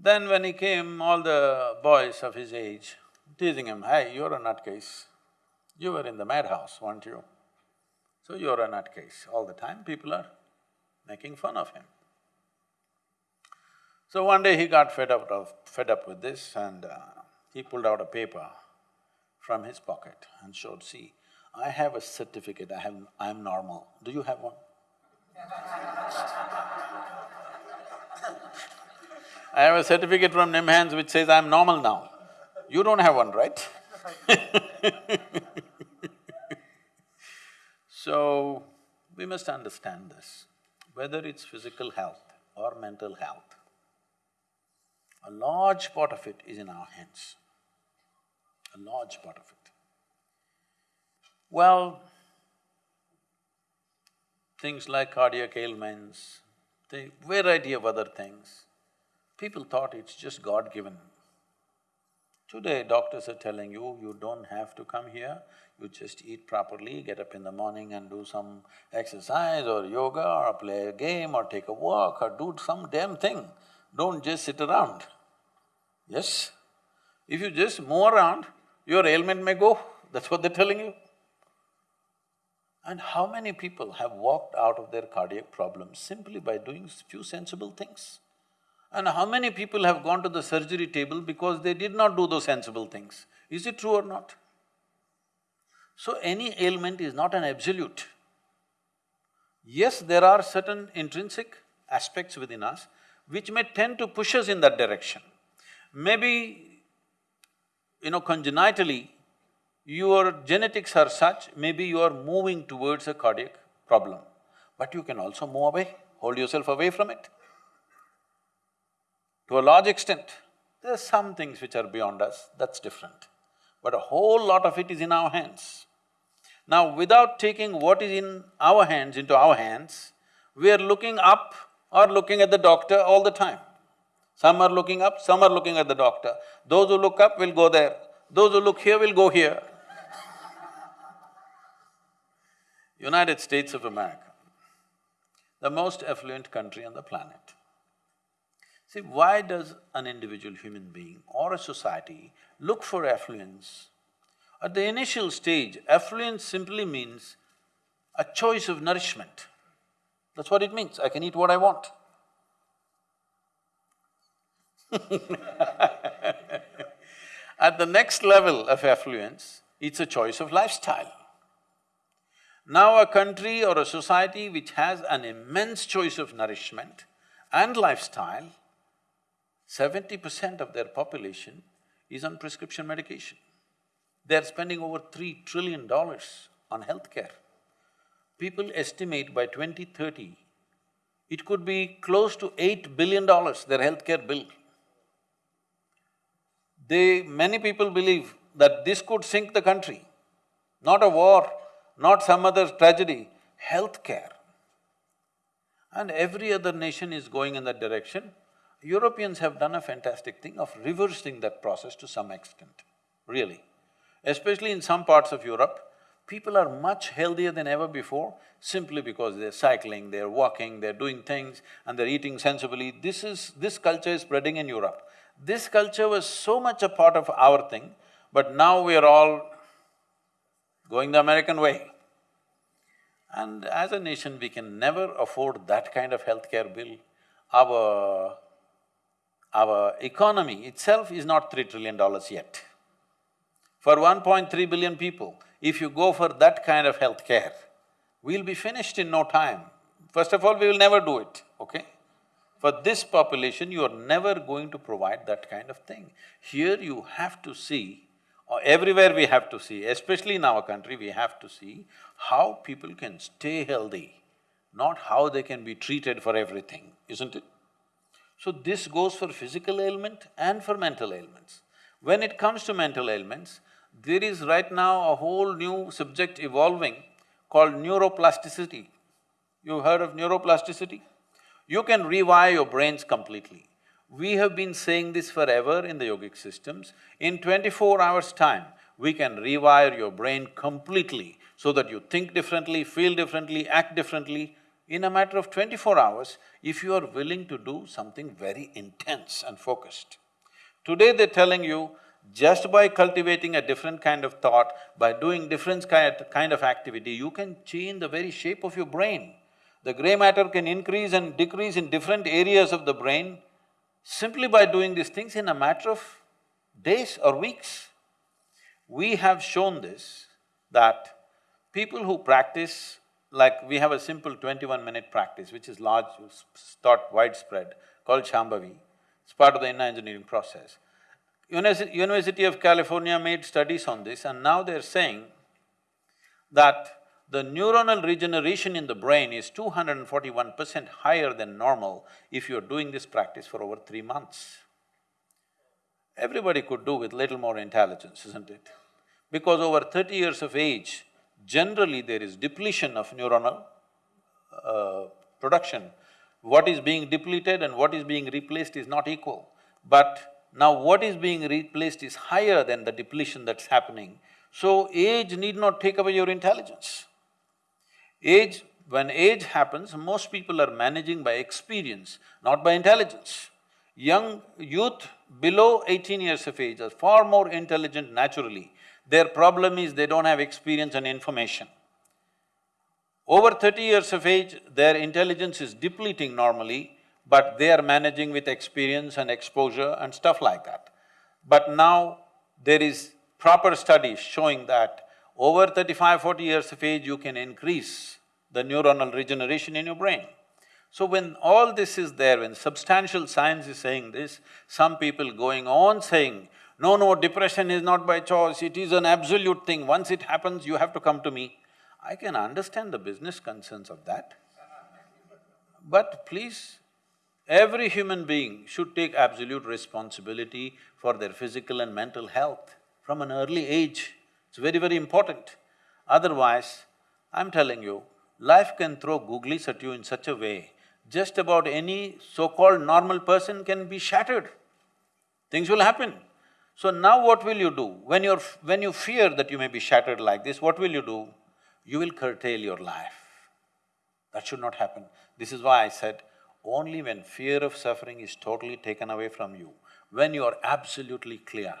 S2: Then when he came, all the boys of his age teasing him, hey, you're a nutcase. You were in the madhouse, weren't you? So you're a nutcase. All the time people are making fun of him. So one day he got fed up of… fed up with this and uh, he pulled out a paper from his pocket and showed, see, I have a certificate, I have… I'm normal. Do you have one? I have a certificate from NIMHANS which says I'm normal now. You don't have one, right? so, we must understand this, whether it's physical health or mental health, a large part of it is in our hands, a large part of it. Well, things like cardiac ailments, the variety of other things, people thought it's just God-given. Today, doctors are telling you, you don't have to come here, you just eat properly, get up in the morning and do some exercise or yoga or play a game or take a walk or do some damn thing. Don't just sit around. Yes? If you just move around, your ailment may go, that's what they're telling you. And how many people have walked out of their cardiac problems simply by doing few sensible things? And how many people have gone to the surgery table because they did not do those sensible things? Is it true or not? So any ailment is not an absolute. Yes, there are certain intrinsic aspects within us which may tend to push us in that direction. Maybe, you know, congenitally, your genetics are such, maybe you are moving towards a cardiac problem, but you can also move away, hold yourself away from it. To a large extent, there are some things which are beyond us, that's different. But a whole lot of it is in our hands. Now, without taking what is in our hands into our hands, we are looking up or looking at the doctor all the time. Some are looking up, some are looking at the doctor. Those who look up will go there, those who look here will go here. United States of America, the most affluent country on the planet. See, why does an individual human being or a society look for affluence? At the initial stage, affluence simply means a choice of nourishment. That's what it means, I can eat what I want. At the next level of affluence, it's a choice of lifestyle. Now a country or a society which has an immense choice of nourishment and lifestyle, seventy percent of their population is on prescription medication. They're spending over three trillion dollars on healthcare. People estimate by 2030, it could be close to eight billion dollars, their healthcare bill. They… many people believe that this could sink the country, not a war, not some other tragedy, healthcare. And every other nation is going in that direction. Europeans have done a fantastic thing of reversing that process to some extent, really. Especially in some parts of Europe, people are much healthier than ever before simply because they're cycling, they're walking, they're doing things and they're eating sensibly. This is… this culture is spreading in Europe. This culture was so much a part of our thing, but now we are all going the American way. And as a nation, we can never afford that kind of healthcare bill. Our… our economy itself is not three trillion dollars yet. For 1.3 billion people, if you go for that kind of healthcare, we'll be finished in no time. First of all, we will never do it, okay? For this population, you are never going to provide that kind of thing. Here you have to see, or everywhere we have to see, especially in our country, we have to see how people can stay healthy, not how they can be treated for everything, isn't it? So this goes for physical ailment and for mental ailments. When it comes to mental ailments, there is right now a whole new subject evolving called neuroplasticity. You've heard of neuroplasticity? You can rewire your brains completely. We have been saying this forever in the yogic systems. In twenty-four hours' time, we can rewire your brain completely so that you think differently, feel differently, act differently. In a matter of twenty-four hours, if you are willing to do something very intense and focused. Today they're telling you, just by cultivating a different kind of thought, by doing different kind of activity, you can change the very shape of your brain. The gray matter can increase and decrease in different areas of the brain simply by doing these things in a matter of days or weeks. We have shown this, that people who practice, like we have a simple twenty-one minute practice which is large, thought widespread, called Shambhavi. It's part of the inner engineering process. University of California made studies on this and now they're saying that the neuronal regeneration in the brain is two hundred and forty-one percent higher than normal if you're doing this practice for over three months. Everybody could do with little more intelligence, isn't it? Because over thirty years of age, generally there is depletion of neuronal uh, production. What is being depleted and what is being replaced is not equal. But now what is being replaced is higher than the depletion that's happening. So age need not take away your intelligence. Age, when age happens, most people are managing by experience, not by intelligence. Young youth below eighteen years of age are far more intelligent naturally. Their problem is they don't have experience and information. Over thirty years of age, their intelligence is depleting normally, but they are managing with experience and exposure and stuff like that. But now there is proper studies showing that over 35, 40 years of age, you can increase the neuronal regeneration in your brain. So when all this is there, when substantial science is saying this, some people going on saying, no, no, depression is not by choice, it is an absolute thing, once it happens, you have to come to me. I can understand the business concerns of that. But please, every human being should take absolute responsibility for their physical and mental health from an early age. It's very, very important. Otherwise, I'm telling you, life can throw googlies at you in such a way, just about any so-called normal person can be shattered. Things will happen. So now what will you do? When you're… when you fear that you may be shattered like this, what will you do? You will curtail your life. That should not happen. This is why I said, only when fear of suffering is totally taken away from you, when you are absolutely clear,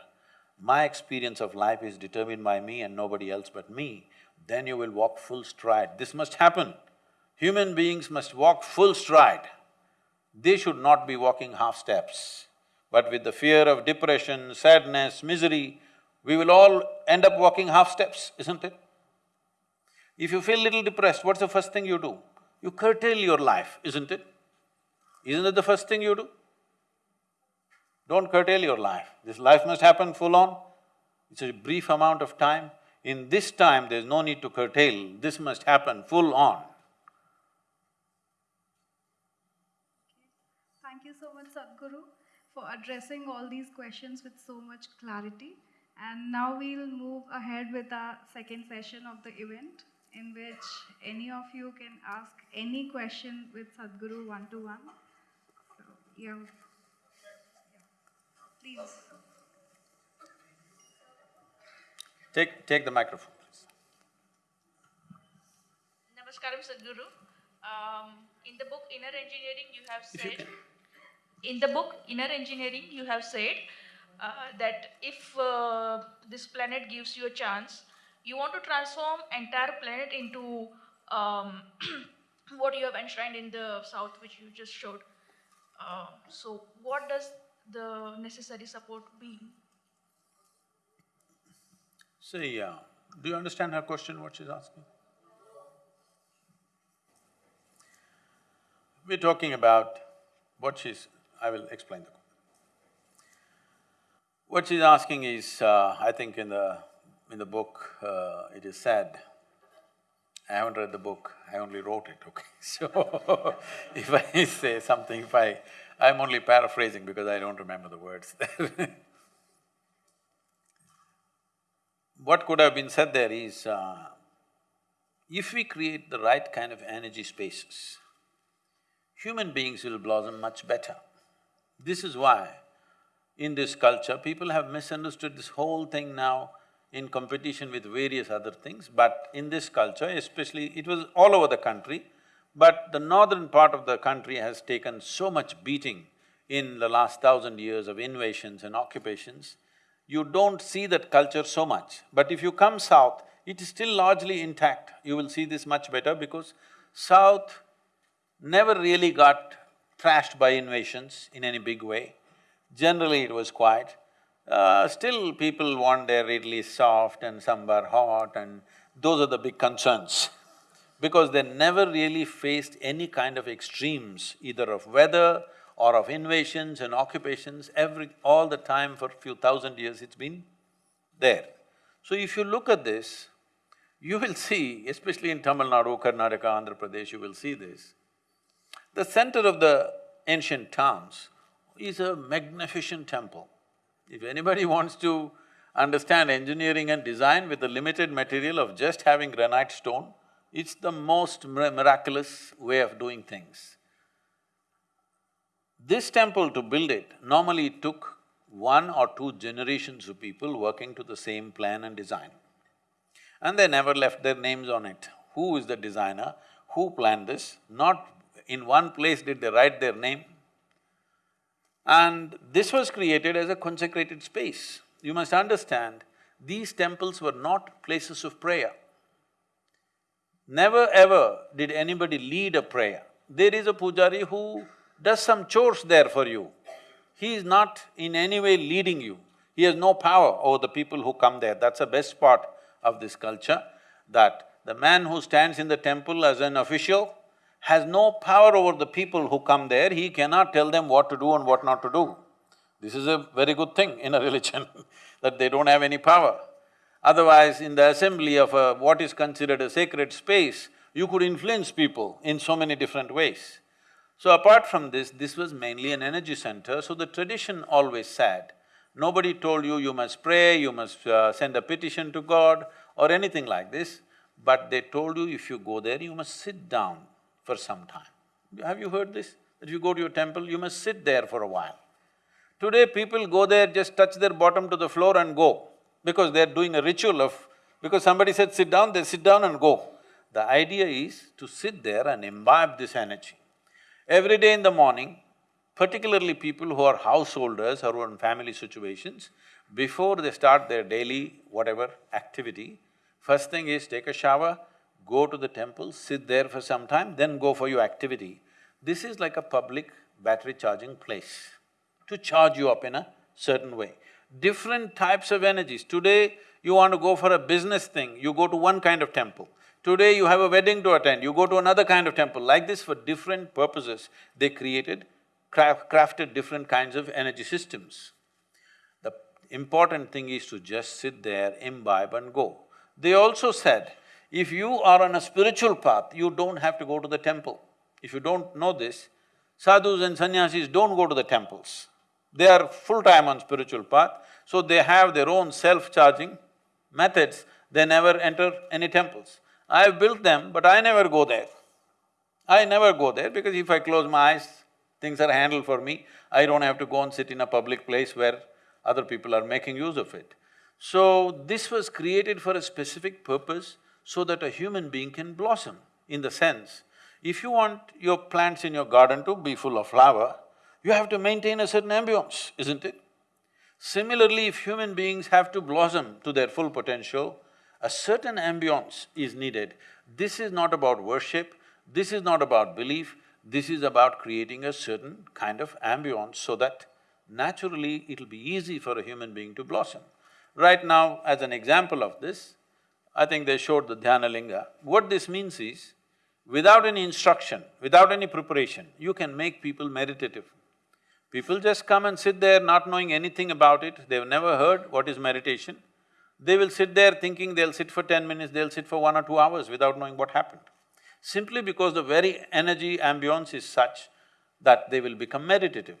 S2: my experience of life is determined by me and nobody else but me, then you will walk full stride. This must happen. Human beings must walk full stride. They should not be walking half steps. But with the fear of depression, sadness, misery, we will all end up walking half steps, isn't it? If you feel a little depressed, what's the first thing you do? You curtail your life, isn't it? Isn't it the first thing you do? Don't curtail your life. This life must happen full on. It's a brief amount of time. In this time, there's no need to curtail, this must happen full on.
S4: Thank you so much, Sadhguru for addressing all these questions with so much clarity. And now we'll move ahead with our second session of the event, in which any of you can ask any question with Sadhguru one to one. So, yeah. Please.
S2: Take, take the microphone, please.
S5: Namaskaram, Sadhguru. Um, in the book Inner Engineering, you have said in the book Inner Engineering, you have said uh, that if uh, this planet gives you a chance, you want to transform entire planet into um, what you have enshrined in the south, which you just showed. Uh, so, what does the necessary support be?
S2: See, uh, do you understand her question, what she's asking? We're talking about what she's I will explain the… What she's asking is, uh, I think in the… in the book, uh, it is said, I haven't read the book, I only wrote it, okay? So, if I say something, if I… I'm only paraphrasing because I don't remember the words there What could have been said there is, uh, if we create the right kind of energy spaces, human beings will blossom much better. This is why in this culture, people have misunderstood this whole thing now in competition with various other things, but in this culture, especially, it was all over the country, but the northern part of the country has taken so much beating in the last thousand years of invasions and occupations, you don't see that culture so much. But if you come south, it is still largely intact. You will see this much better because south never really got thrashed by invasions in any big way. Generally it was quiet. Uh, still people want their idli soft and sambar hot and those are the big concerns because they never really faced any kind of extremes, either of weather or of invasions and occupations, every… all the time for few thousand years it's been there. So if you look at this, you will see, especially in Tamil Nadu, Karnataka, Andhra Pradesh, you will see this. The center of the ancient towns is a magnificent temple. If anybody wants to understand engineering and design with the limited material of just having granite stone, it's the most miraculous way of doing things. This temple to build it, normally it took one or two generations of people working to the same plan and design. And they never left their names on it. Who is the designer, who planned this, not in one place did they write their name. And this was created as a consecrated space. You must understand, these temples were not places of prayer. Never ever did anybody lead a prayer. There is a pujari who does some chores there for you. He is not in any way leading you. He has no power over the people who come there. That's the best part of this culture, that the man who stands in the temple as an official has no power over the people who come there, he cannot tell them what to do and what not to do. This is a very good thing in a religion, that they don't have any power. Otherwise, in the assembly of a, what is considered a sacred space, you could influence people in so many different ways. So apart from this, this was mainly an energy center, so the tradition always said, nobody told you you must pray, you must uh, send a petition to God or anything like this, but they told you if you go there, you must sit down for some time. Have you heard this? That you go to your temple, you must sit there for a while. Today people go there, just touch their bottom to the floor and go because they're doing a ritual of… because somebody said sit down, they sit down and go. The idea is to sit there and imbibe this energy. Every day in the morning, particularly people who are householders or who are in family situations, before they start their daily whatever activity, first thing is take a shower, go to the temple, sit there for some time, then go for your activity. This is like a public battery charging place to charge you up in a certain way different types of energies. Today, you want to go for a business thing, you go to one kind of temple. Today, you have a wedding to attend, you go to another kind of temple. Like this, for different purposes, they created, craft, crafted different kinds of energy systems. The important thing is to just sit there, imbibe and go. They also said, if you are on a spiritual path, you don't have to go to the temple. If you don't know this, sadhus and sannyasis don't go to the temples. They are full-time on spiritual path, so they have their own self-charging methods, they never enter any temples. I've built them, but I never go there. I never go there because if I close my eyes, things are handled for me. I don't have to go and sit in a public place where other people are making use of it. So, this was created for a specific purpose so that a human being can blossom, in the sense, if you want your plants in your garden to be full of flower, you have to maintain a certain ambience, isn't it? Similarly, if human beings have to blossom to their full potential, a certain ambience is needed. This is not about worship, this is not about belief, this is about creating a certain kind of ambience so that naturally it'll be easy for a human being to blossom. Right now, as an example of this, I think they showed the Dhyana Linga. What this means is, without any instruction, without any preparation, you can make people meditative. People just come and sit there not knowing anything about it, they've never heard what is meditation. They will sit there thinking they'll sit for ten minutes, they'll sit for one or two hours without knowing what happened. Simply because the very energy ambience is such that they will become meditative.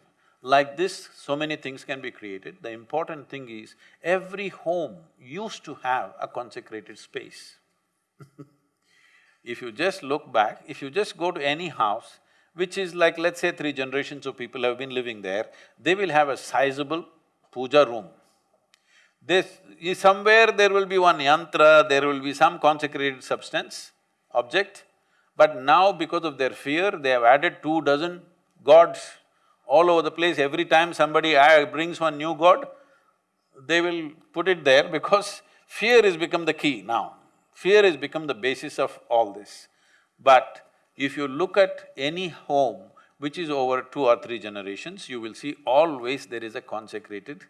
S2: Like this, so many things can be created. The important thing is, every home used to have a consecrated space. if you just look back, if you just go to any house, which is like, let's say three generations of people have been living there, they will have a sizable puja room. This… Is somewhere there will be one yantra, there will be some consecrated substance, object, but now because of their fear, they have added two dozen gods all over the place. Every time somebody brings one new god, they will put it there because fear has become the key now. Fear has become the basis of all this. But if you look at any home which is over two or three generations, you will see always there is a consecrated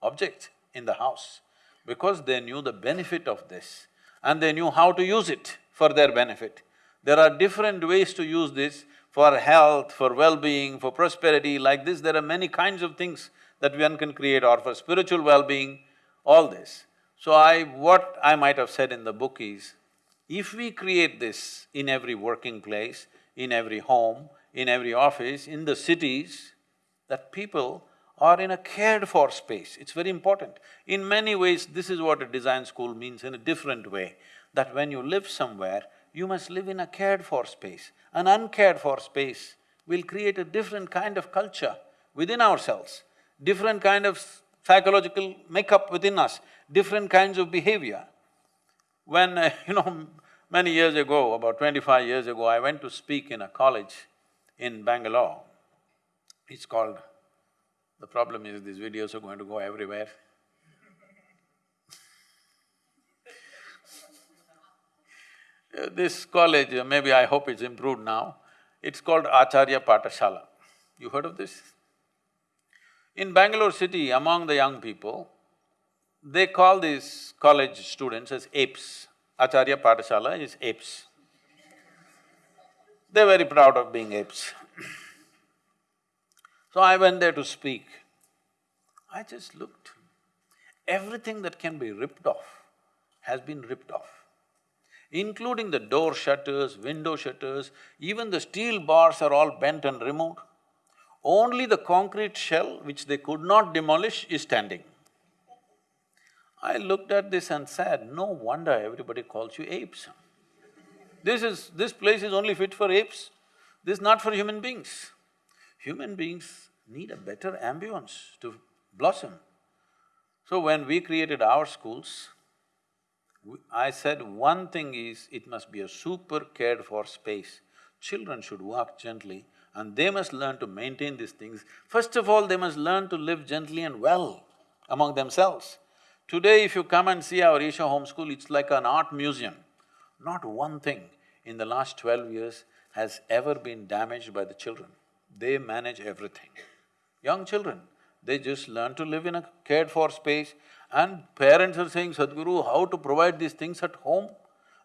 S2: object in the house because they knew the benefit of this and they knew how to use it for their benefit. There are different ways to use this for health, for well-being, for prosperity, like this there are many kinds of things that one can create or for spiritual well-being, all this. So I… what I might have said in the book is, if we create this in every working place, in every home, in every office, in the cities, that people are in a cared-for space, it's very important. In many ways, this is what a design school means in a different way, that when you live somewhere, you must live in a cared-for space. An uncared-for space will create a different kind of culture within ourselves, different kind of psychological makeup within us, different kinds of behavior. When, uh, you know, many years ago, about twenty-five years ago, I went to speak in a college in Bangalore. It's called… the problem is these videos are going to go everywhere. This college, uh, maybe I hope it's improved now, it's called Acharya Pathashala. You heard of this? In Bangalore city, among the young people, they call these college students as apes. Acharya Pathashala is apes. They're very proud of being apes. so I went there to speak. I just looked. Everything that can be ripped off has been ripped off including the door shutters, window shutters, even the steel bars are all bent and removed. Only the concrete shell, which they could not demolish, is standing. I looked at this and said, no wonder everybody calls you apes. This is… this place is only fit for apes, this is not for human beings. Human beings need a better ambience to blossom. So when we created our schools, I said one thing is, it must be a super cared for space. Children should walk gently and they must learn to maintain these things. First of all, they must learn to live gently and well among themselves. Today, if you come and see our Isha Home School, it's like an art museum. Not one thing in the last twelve years has ever been damaged by the children. They manage everything. Young children, they just learn to live in a cared-for space and parents are saying, Sadhguru, how to provide these things at home?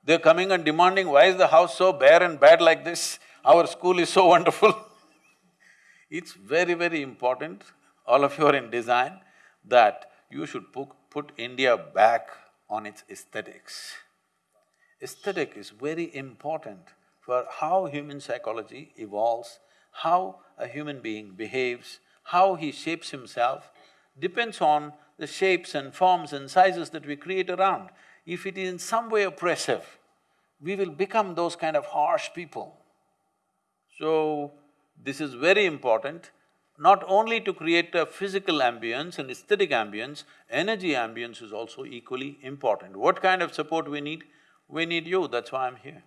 S2: They're coming and demanding, why is the house so bare and bad like this? Our school is so wonderful. it's very, very important, all of you are in design, that you should put, put India back on its aesthetics. Aesthetic is very important for how human psychology evolves, how a human being behaves, how he shapes himself, depends on the shapes and forms and sizes that we create around, if it is in some way oppressive, we will become those kind of harsh people. So, this is very important, not only to create a physical ambience and aesthetic ambience, energy ambience is also equally important. What kind of support we need? We need you, that's why I'm here.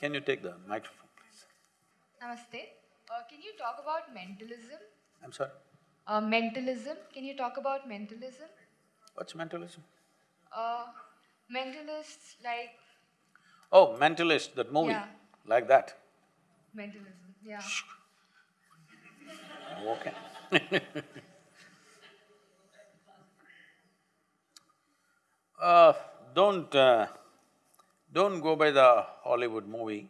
S2: Can you take the microphone?
S6: Namaste. Uh, can you talk about mentalism?
S2: I'm sorry?
S6: Uh, mentalism. Can you talk about mentalism?
S2: What's mentalism?
S6: Uh, mentalists like.
S2: Oh, Mentalist, that movie,
S6: Yeah.
S2: like that.
S6: Mentalism, yeah.
S2: Okay. uh, don't… Uh, don't go by the Hollywood movie.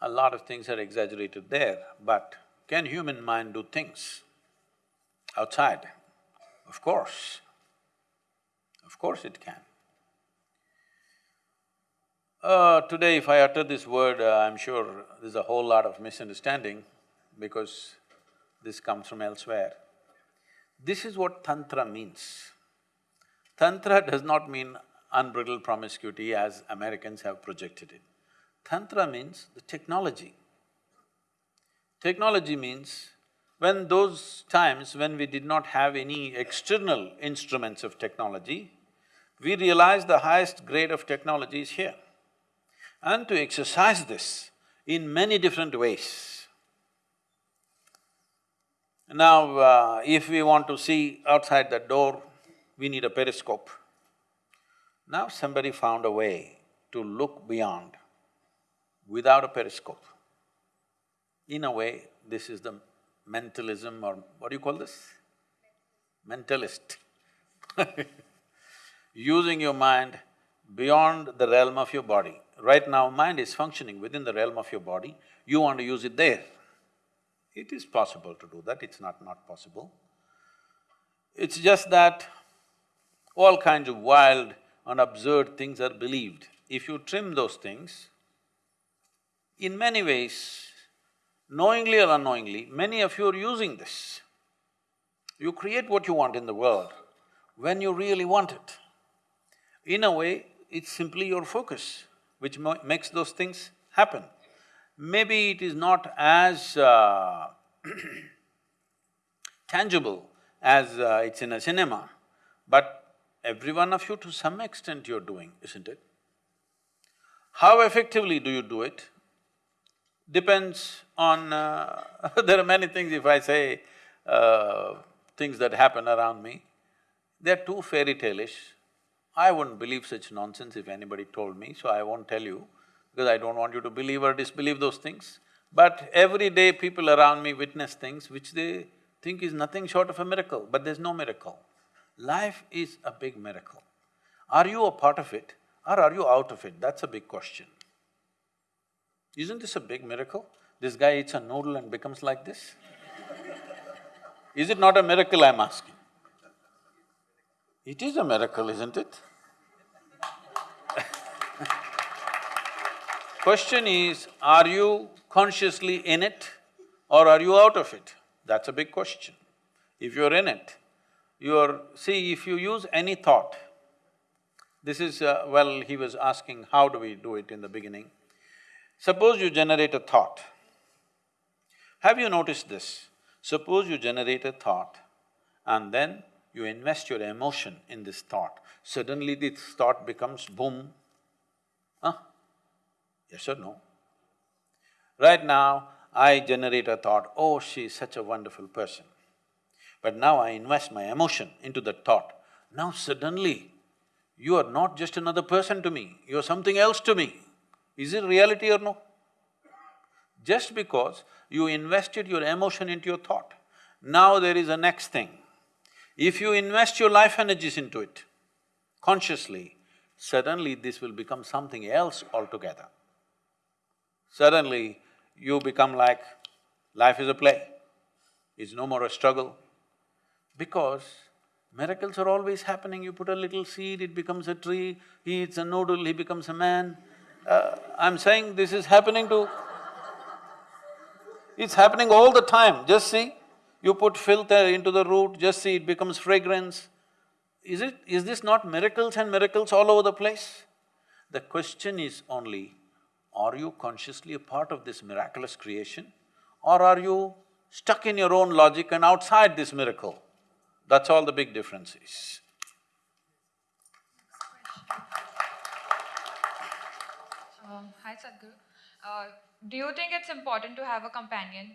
S2: A lot of things are exaggerated there, but can human mind do things outside? Of course. Of course it can. Uh, today if I utter this word, uh, I'm sure there's a whole lot of misunderstanding because this comes from elsewhere. This is what tantra means. Tantra does not mean unbridled promiscuity as Americans have projected it. Tantra means the technology. Technology means when those times when we did not have any external instruments of technology, we realized the highest grade of technology is here. And to exercise this in many different ways. Now, uh, if we want to see outside the door, we need a periscope. Now somebody found a way to look beyond without a periscope. In a way, this is the mentalism or what do you call this? Mentalist Using your mind beyond the realm of your body. Right now, mind is functioning within the realm of your body, you want to use it there. It is possible to do that, it's not not possible. It's just that all kinds of wild and absurd things are believed. If you trim those things, in many ways, knowingly or unknowingly, many of you are using this. You create what you want in the world when you really want it. In a way, it's simply your focus which makes those things happen. Maybe it is not as uh, tangible as uh, it's in a cinema, but every one of you to some extent you're doing, isn't it? How effectively do you do it? Depends on… Uh, there are many things if I say uh, things that happen around me, they're too fairy tale-ish. I wouldn't believe such nonsense if anybody told me, so I won't tell you because I don't want you to believe or disbelieve those things. But every day people around me witness things which they think is nothing short of a miracle, but there's no miracle. Life is a big miracle. Are you a part of it or are you out of it? That's a big question. Isn't this a big miracle? This guy eats a noodle and becomes like this? Is it not a miracle, I'm asking? It is a miracle, isn't it? Question is, are you consciously in it or are you out of it? That's a big question. If you're in it, you're… see, if you use any thought, this is… Uh, well, he was asking how do we do it in the beginning. Suppose you generate a thought. Have you noticed this? Suppose you generate a thought and then you invest your emotion in this thought, suddenly this thought becomes boom. Huh? Yes or no? Right now, I generate a thought, oh, she is such a wonderful person. But now I invest my emotion into that thought. Now suddenly, you are not just another person to me, you are something else to me. Is it reality or no? Just because you invested your emotion into your thought, now there is a next thing. If you invest your life energies into it, consciously, suddenly this will become something else altogether. Suddenly, you become like, life is a play, it's no more a struggle. Because miracles are always happening, you put a little seed, it becomes a tree, he eats a noodle, he becomes a man, uh, I'm saying this is happening to… It's happening all the time, just see. You put filter into the root, just see it becomes fragrance. Is it… is this not miracles and miracles all over the place? The question is only, are you consciously a part of this miraculous creation or are you stuck in your own logic and outside this miracle? That's all the big difference is.
S6: Um, hi Sadhguru. Uh, do you think it's important to have a companion?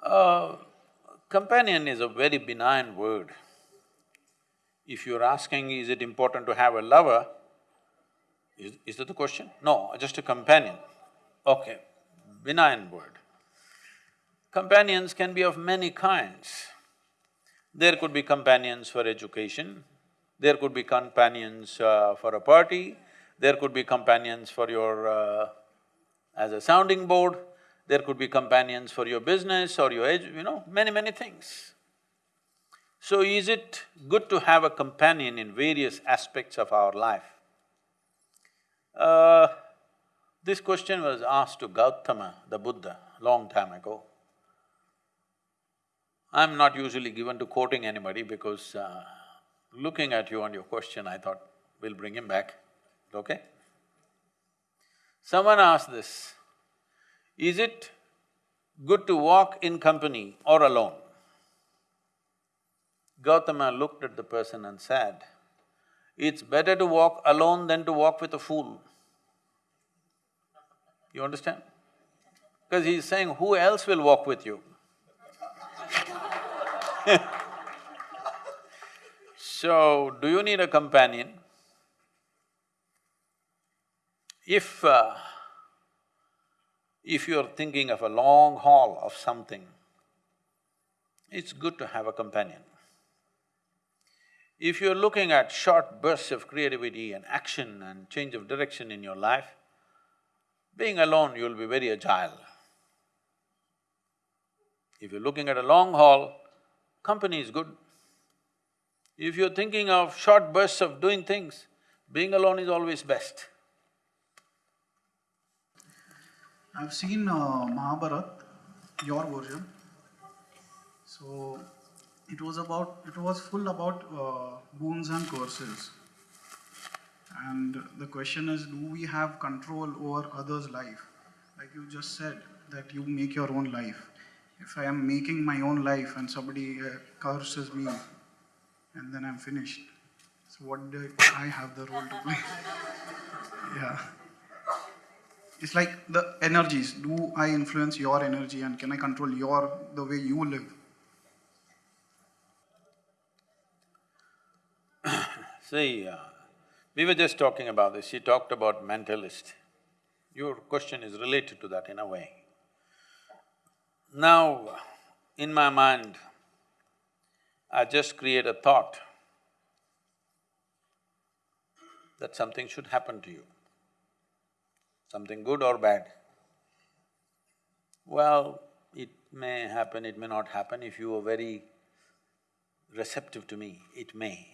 S2: Uh, companion is a very benign word. If you're asking, is it important to have a lover, is, is that the question? No, just a companion. Okay, benign word. Companions can be of many kinds. There could be companions for education, there could be companions uh, for a party, there could be companions for your… Uh, as a sounding board, there could be companions for your business or your age, you know, many, many things. So is it good to have a companion in various aspects of our life? Uh, this question was asked to Gautama, the Buddha, long time ago. I'm not usually given to quoting anybody because uh, looking at you on your question, I thought, we'll bring him back, okay? Someone asked this, is it good to walk in company or alone? Gautama looked at the person and said, it's better to walk alone than to walk with a fool. You understand? Because he's saying, who else will walk with you? so, do you need a companion? If… Uh, if you're thinking of a long haul of something, it's good to have a companion. If you're looking at short bursts of creativity and action and change of direction in your life, being alone, you'll be very agile. If you're looking at a long haul, company is good. If you're thinking of short bursts of doing things, being alone is always best.
S7: I've seen uh, Mahabharat, your version. So it was about, it was full about uh, boons and curses. And the question is, do we have control over others' life? Like you just said, that you make your own life. If I am making my own life and somebody uh, curses me, and then I'm finished. So what do I have the role to play? yeah. It's like the energies. Do I influence your energy and can I control your the way you live?
S2: See, uh, we were just talking about this, she talked about mentalist. Your question is related to that in a way. Now, in my mind, I just create a thought that something should happen to you, something good or bad. Well, it may happen, it may not happen. If you are very receptive to me, it may.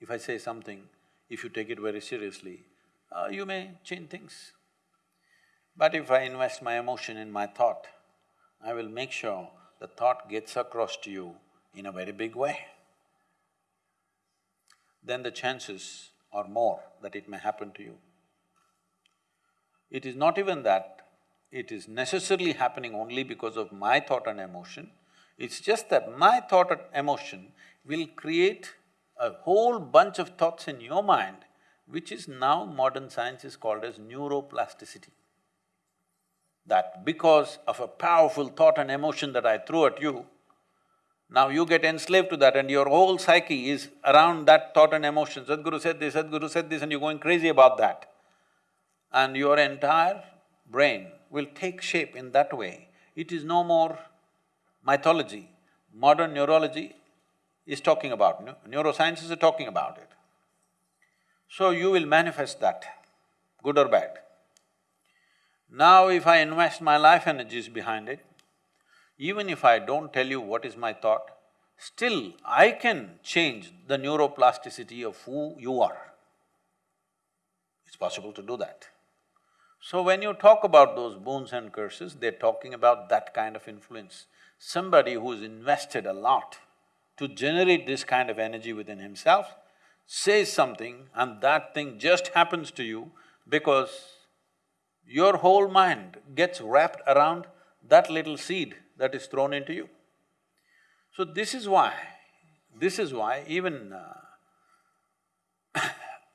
S2: If I say something, if you take it very seriously, uh, you may change things. But if I invest my emotion in my thought, I will make sure the thought gets across to you in a very big way. Then the chances are more that it may happen to you. It is not even that it is necessarily happening only because of my thought and emotion, it's just that my thought and emotion will create a whole bunch of thoughts in your mind, which is now modern science is called as neuroplasticity. That because of a powerful thought and emotion that I threw at you, now you get enslaved to that and your whole psyche is around that thought and emotion. Sadhguru said this, Sadhguru said this and you're going crazy about that. And your entire brain will take shape in that way. It is no more mythology. Modern neurology is talking about, neurosciences are talking about it. So you will manifest that, good or bad. Now if I invest my life energies behind it, even if I don't tell you what is my thought, still I can change the neuroplasticity of who you are. It's possible to do that. So when you talk about those boons and curses, they're talking about that kind of influence. Somebody who's invested a lot to generate this kind of energy within himself, says something and that thing just happens to you because your whole mind gets wrapped around that little seed that is thrown into you. So this is why, this is why even uh,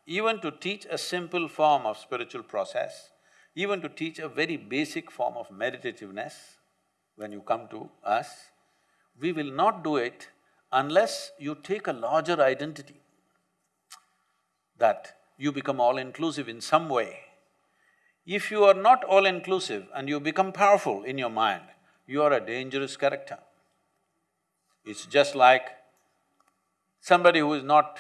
S2: even to teach a simple form of spiritual process, even to teach a very basic form of meditativeness, when you come to us, we will not do it unless you take a larger identity, that you become all-inclusive in some way. If you are not all-inclusive and you become powerful in your mind, you are a dangerous character. It's just like somebody who is not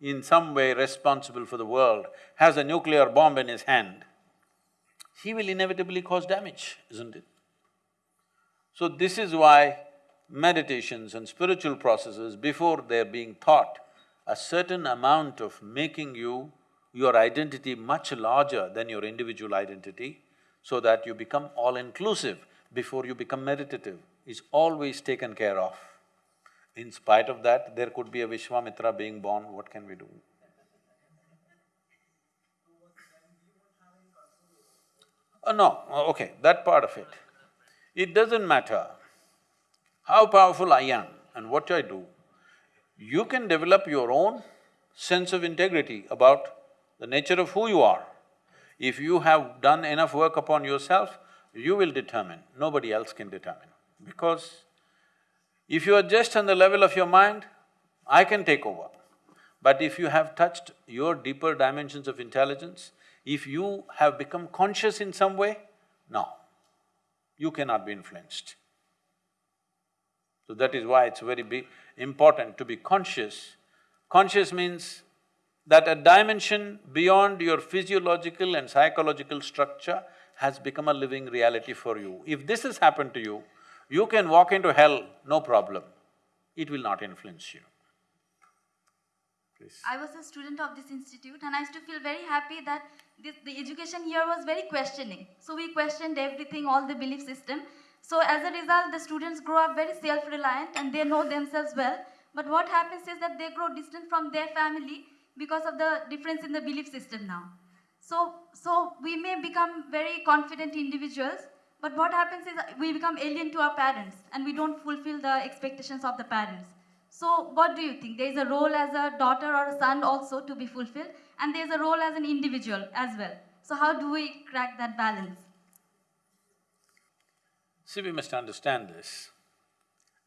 S2: in some way responsible for the world has a nuclear bomb in his hand, he will inevitably cause damage, isn't it? So this is why meditations and spiritual processes, before they're being taught, a certain amount of making you, your identity much larger than your individual identity, so that you become all-inclusive before you become meditative, is always taken care of. In spite of that, there could be a Vishwamitra being born, what can we do? Uh, no, uh, okay, that part of it. It doesn't matter how powerful I am and what I do, you can develop your own sense of integrity about the nature of who you are. If you have done enough work upon yourself, you will determine, nobody else can determine. Because if you are just on the level of your mind, I can take over. But if you have touched your deeper dimensions of intelligence, if you have become conscious in some way, no, you cannot be influenced. So that is why it's very big, important to be conscious. Conscious means that a dimension beyond your physiological and psychological structure has become a living reality for you. If this has happened to you, you can walk into hell, no problem. It will not influence you. Please.
S8: I was a student of this institute and I used to feel very happy that this, the education here was very questioning. So we questioned everything, all the belief system. So as a result, the students grow up very self-reliant and they know themselves well. But what happens is that they grow distant from their family because of the difference in the belief system now. So, so we may become very confident individuals, but what happens is we become alien to our parents and we don't fulfill the expectations of the parents. So what do you think? There is a role as a daughter or a son also to be fulfilled and there is a role as an individual as well. So how do we crack that balance?
S2: See, we must understand this.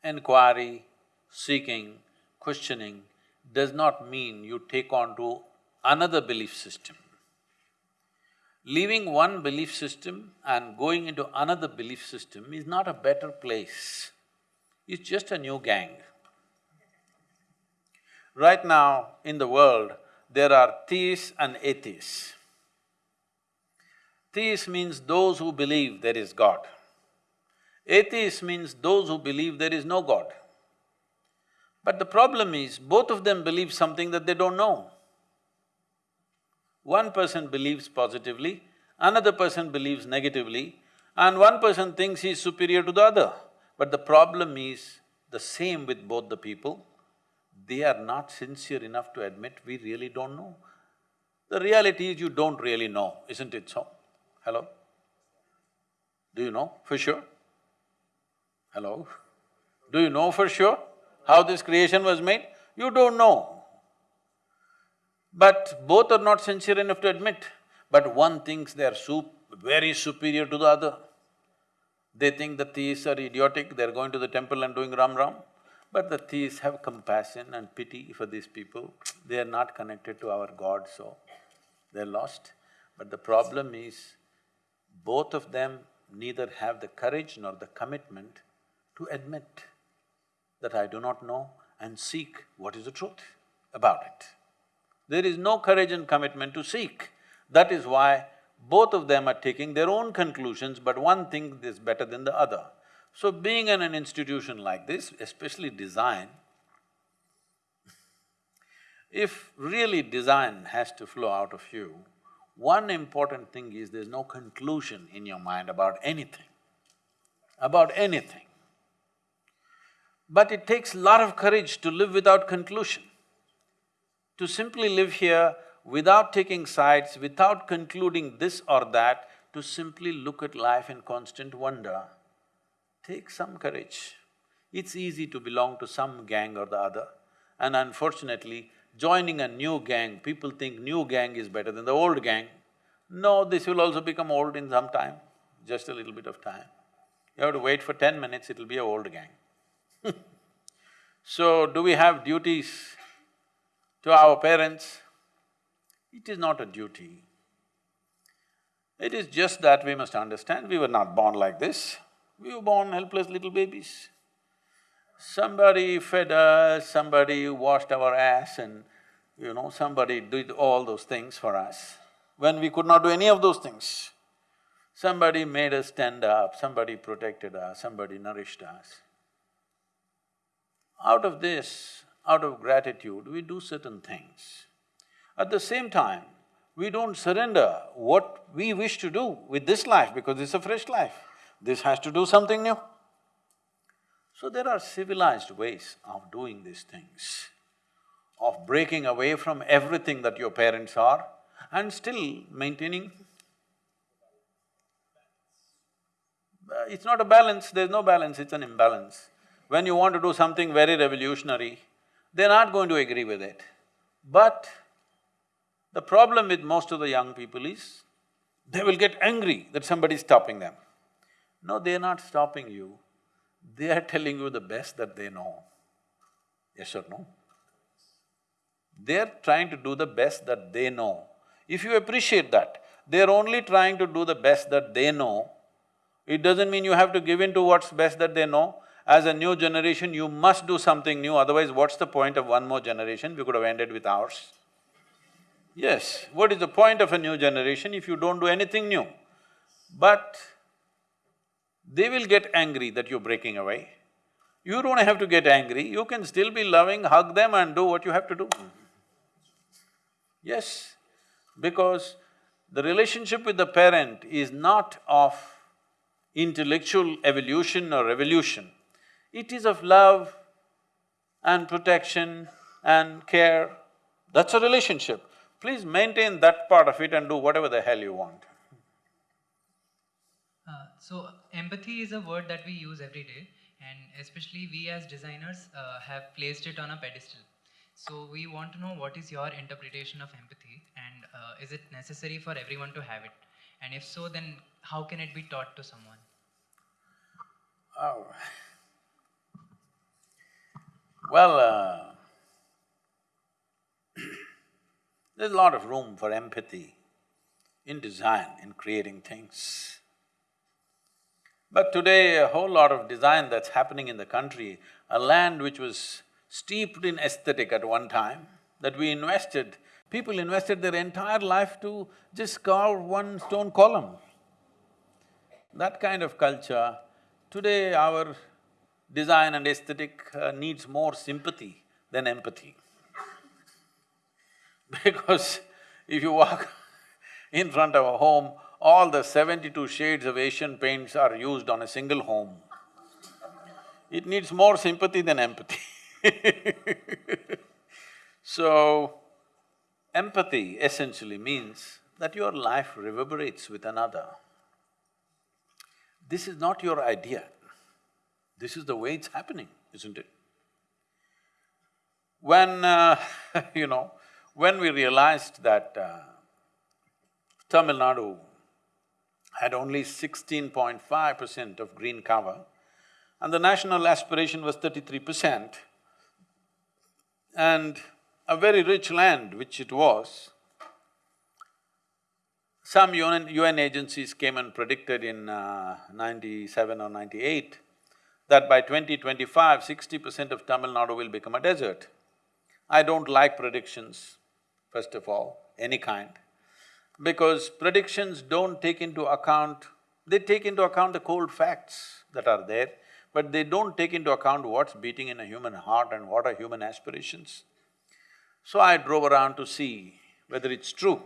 S2: Inquiry, seeking, questioning does not mean you take on to another belief system. Leaving one belief system and going into another belief system is not a better place, it's just a new gang. Right now, in the world, there are theists and atheists. Theists means those who believe there is God. Atheists means those who believe there is no God. But the problem is, both of them believe something that they don't know. One person believes positively, another person believes negatively, and one person thinks he is superior to the other. But the problem is the same with both the people they are not sincere enough to admit we really don't know. The reality is you don't really know, isn't it so? Hello? Do you know for sure? Hello? Do you know for sure how this creation was made? You don't know. But both are not sincere enough to admit. But one thinks they are sup very superior to the other. They think the theists are idiotic, they're going to the temple and doing ram ram. But the theists have compassion and pity for these people. They are not connected to our God, so they're lost. But the problem is, both of them neither have the courage nor the commitment to admit that I do not know and seek what is the truth about it. There is no courage and commitment to seek. That is why both of them are taking their own conclusions, but one thing is better than the other. So being in an institution like this, especially design, if really design has to flow out of you, one important thing is there's no conclusion in your mind about anything, about anything. But it takes a lot of courage to live without conclusion. To simply live here without taking sides, without concluding this or that, to simply look at life in constant wonder, take some courage. It's easy to belong to some gang or the other, and unfortunately, joining a new gang, people think new gang is better than the old gang. No, this will also become old in some time, just a little bit of time. You have to wait for ten minutes, it'll be a old gang So, do we have duties to our parents? It is not a duty. It is just that we must understand, we were not born like this. We were born helpless little babies. Somebody fed us, somebody washed our ass and, you know, somebody did all those things for us when we could not do any of those things. Somebody made us stand up, somebody protected us, somebody nourished us. Out of this, out of gratitude, we do certain things. At the same time, we don't surrender what we wish to do with this life because it's a fresh life this has to do something new. So there are civilized ways of doing these things, of breaking away from everything that your parents are and still maintaining Uh, It's not a balance, there's no balance, it's an imbalance. When you want to do something very revolutionary, they're not going to agree with it. But the problem with most of the young people is, they will get angry that somebody is stopping them. No, they're not stopping you, they are telling you the best that they know. Yes or no? They're trying to do the best that they know. If you appreciate that, they're only trying to do the best that they know, it doesn't mean you have to give in to what's best that they know. As a new generation, you must do something new, otherwise what's the point of one more generation? We could have ended with ours. Yes, what is the point of a new generation if you don't do anything new? But they will get angry that you're breaking away. You don't have to get angry, you can still be loving, hug them and do what you have to do. Yes, because the relationship with the parent is not of intellectual evolution or revolution. It is of love and protection and care. That's a relationship. Please maintain that part of it and do whatever the hell you want.
S9: Uh, so empathy is a word that we use every day and especially we as designers uh, have placed it on a pedestal. So we want to know what is your interpretation of empathy and uh, is it necessary for everyone to have it? And if so, then how can it be taught to someone?
S2: Oh. Well, uh, there's a lot of room for empathy in design, in creating things. But today, a whole lot of design that's happening in the country, a land which was steeped in aesthetic at one time, that we invested, people invested their entire life to just carve one stone column. That kind of culture, today our design and aesthetic uh, needs more sympathy than empathy. Because if you walk in front of a home, all the seventy-two shades of Asian paints are used on a single home. It needs more sympathy than empathy So, empathy essentially means that your life reverberates with another. This is not your idea, this is the way it's happening, isn't it? When, uh, you know, when we realized that uh, Tamil Nadu had only sixteen point five percent of green cover and the national aspiration was thirty-three percent, and a very rich land which it was, some UN, UN agencies came and predicted in uh, ninety-seven or ninety-eight that by 2025, 60 percent of Tamil Nadu will become a desert. I don't like predictions, first of all, any kind, because predictions don't take into account… they take into account the cold facts that are there, but they don't take into account what's beating in a human heart and what are human aspirations. So I drove around to see whether it's true.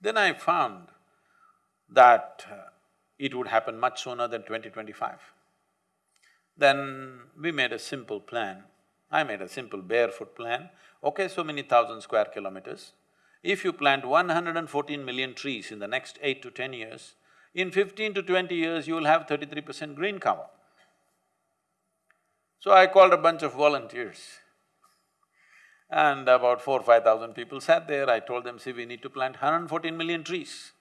S2: Then I found that uh, it would happen much sooner than 2025. Then we made a simple plan. I made a simple barefoot plan. Okay, so many thousand square kilometers. If you plant one hundred and fourteen million trees in the next eight to ten years, in fifteen to twenty years, you will have thirty-three percent green cover. So I called a bunch of volunteers and about four, five thousand people sat there, I told them, see, we need to plant 114 million trees.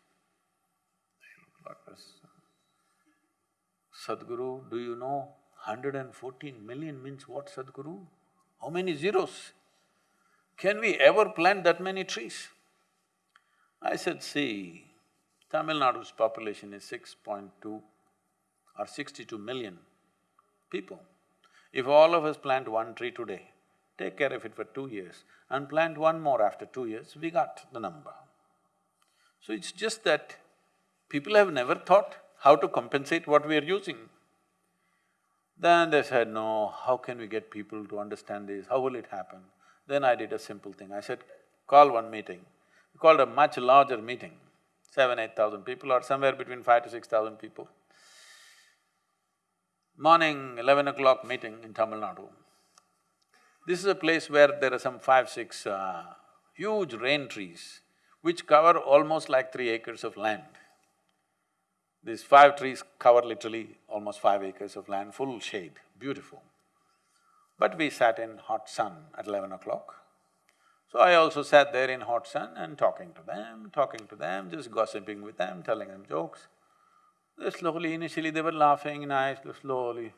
S2: Sadhguru, do you know 114 million means what, Sadhguru? How many zeros? Can we ever plant that many trees? I said, see, Tamil Nadu's population is 6.2 or 62 million people. If all of us plant one tree today, take care of it for two years and plant one more after two years, we got the number. So it's just that people have never thought how to compensate what we are using. Then they said, no, how can we get people to understand this, how will it happen? Then I did a simple thing, I said, call one meeting. Called a much larger meeting, seven, eight thousand people or somewhere between five to six thousand people. Morning, eleven o'clock meeting in Tamil Nadu. This is a place where there are some five, six uh, huge rain trees which cover almost like three acres of land. These five trees cover literally almost five acres of land, full shade, beautiful. But we sat in hot sun at eleven o'clock. So I also sat there in hot sun and talking to them, talking to them, just gossiping with them, telling them jokes. They slowly, initially they were laughing nice, slowly.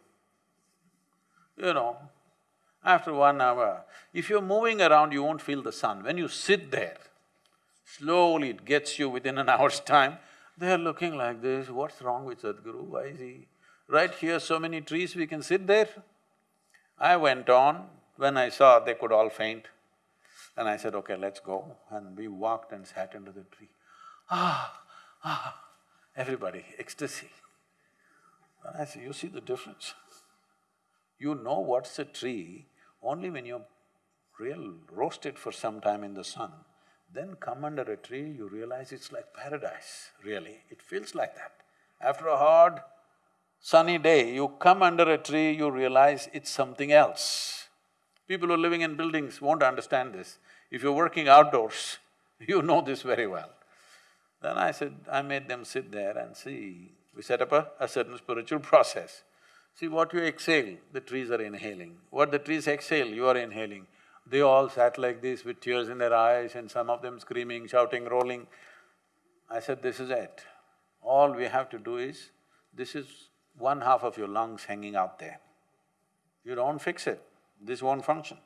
S2: You know, after one hour, if you're moving around, you won't feel the sun. When you sit there, slowly it gets you within an hour's time, they're looking like this, what's wrong with Sadhguru, why is he… Right here, so many trees, we can sit there. I went on, when I saw they could all faint, and I said, okay, let's go. And we walked and sat under the tree. Ah, ah, everybody, ecstasy. And I said, you see the difference? You know what's a tree only when you're real roasted for some time in the sun. Then come under a tree, you realize it's like paradise, really. It feels like that. After a hard, sunny day, you come under a tree, you realize it's something else. People who are living in buildings won't understand this. If you're working outdoors, you know this very well. Then I said, I made them sit there and see, we set up a, a certain spiritual process. See, what you exhale, the trees are inhaling. What the trees exhale, you are inhaling. They all sat like this with tears in their eyes and some of them screaming, shouting, rolling. I said, this is it. All we have to do is, this is one half of your lungs hanging out there. You don't fix it, this won't function.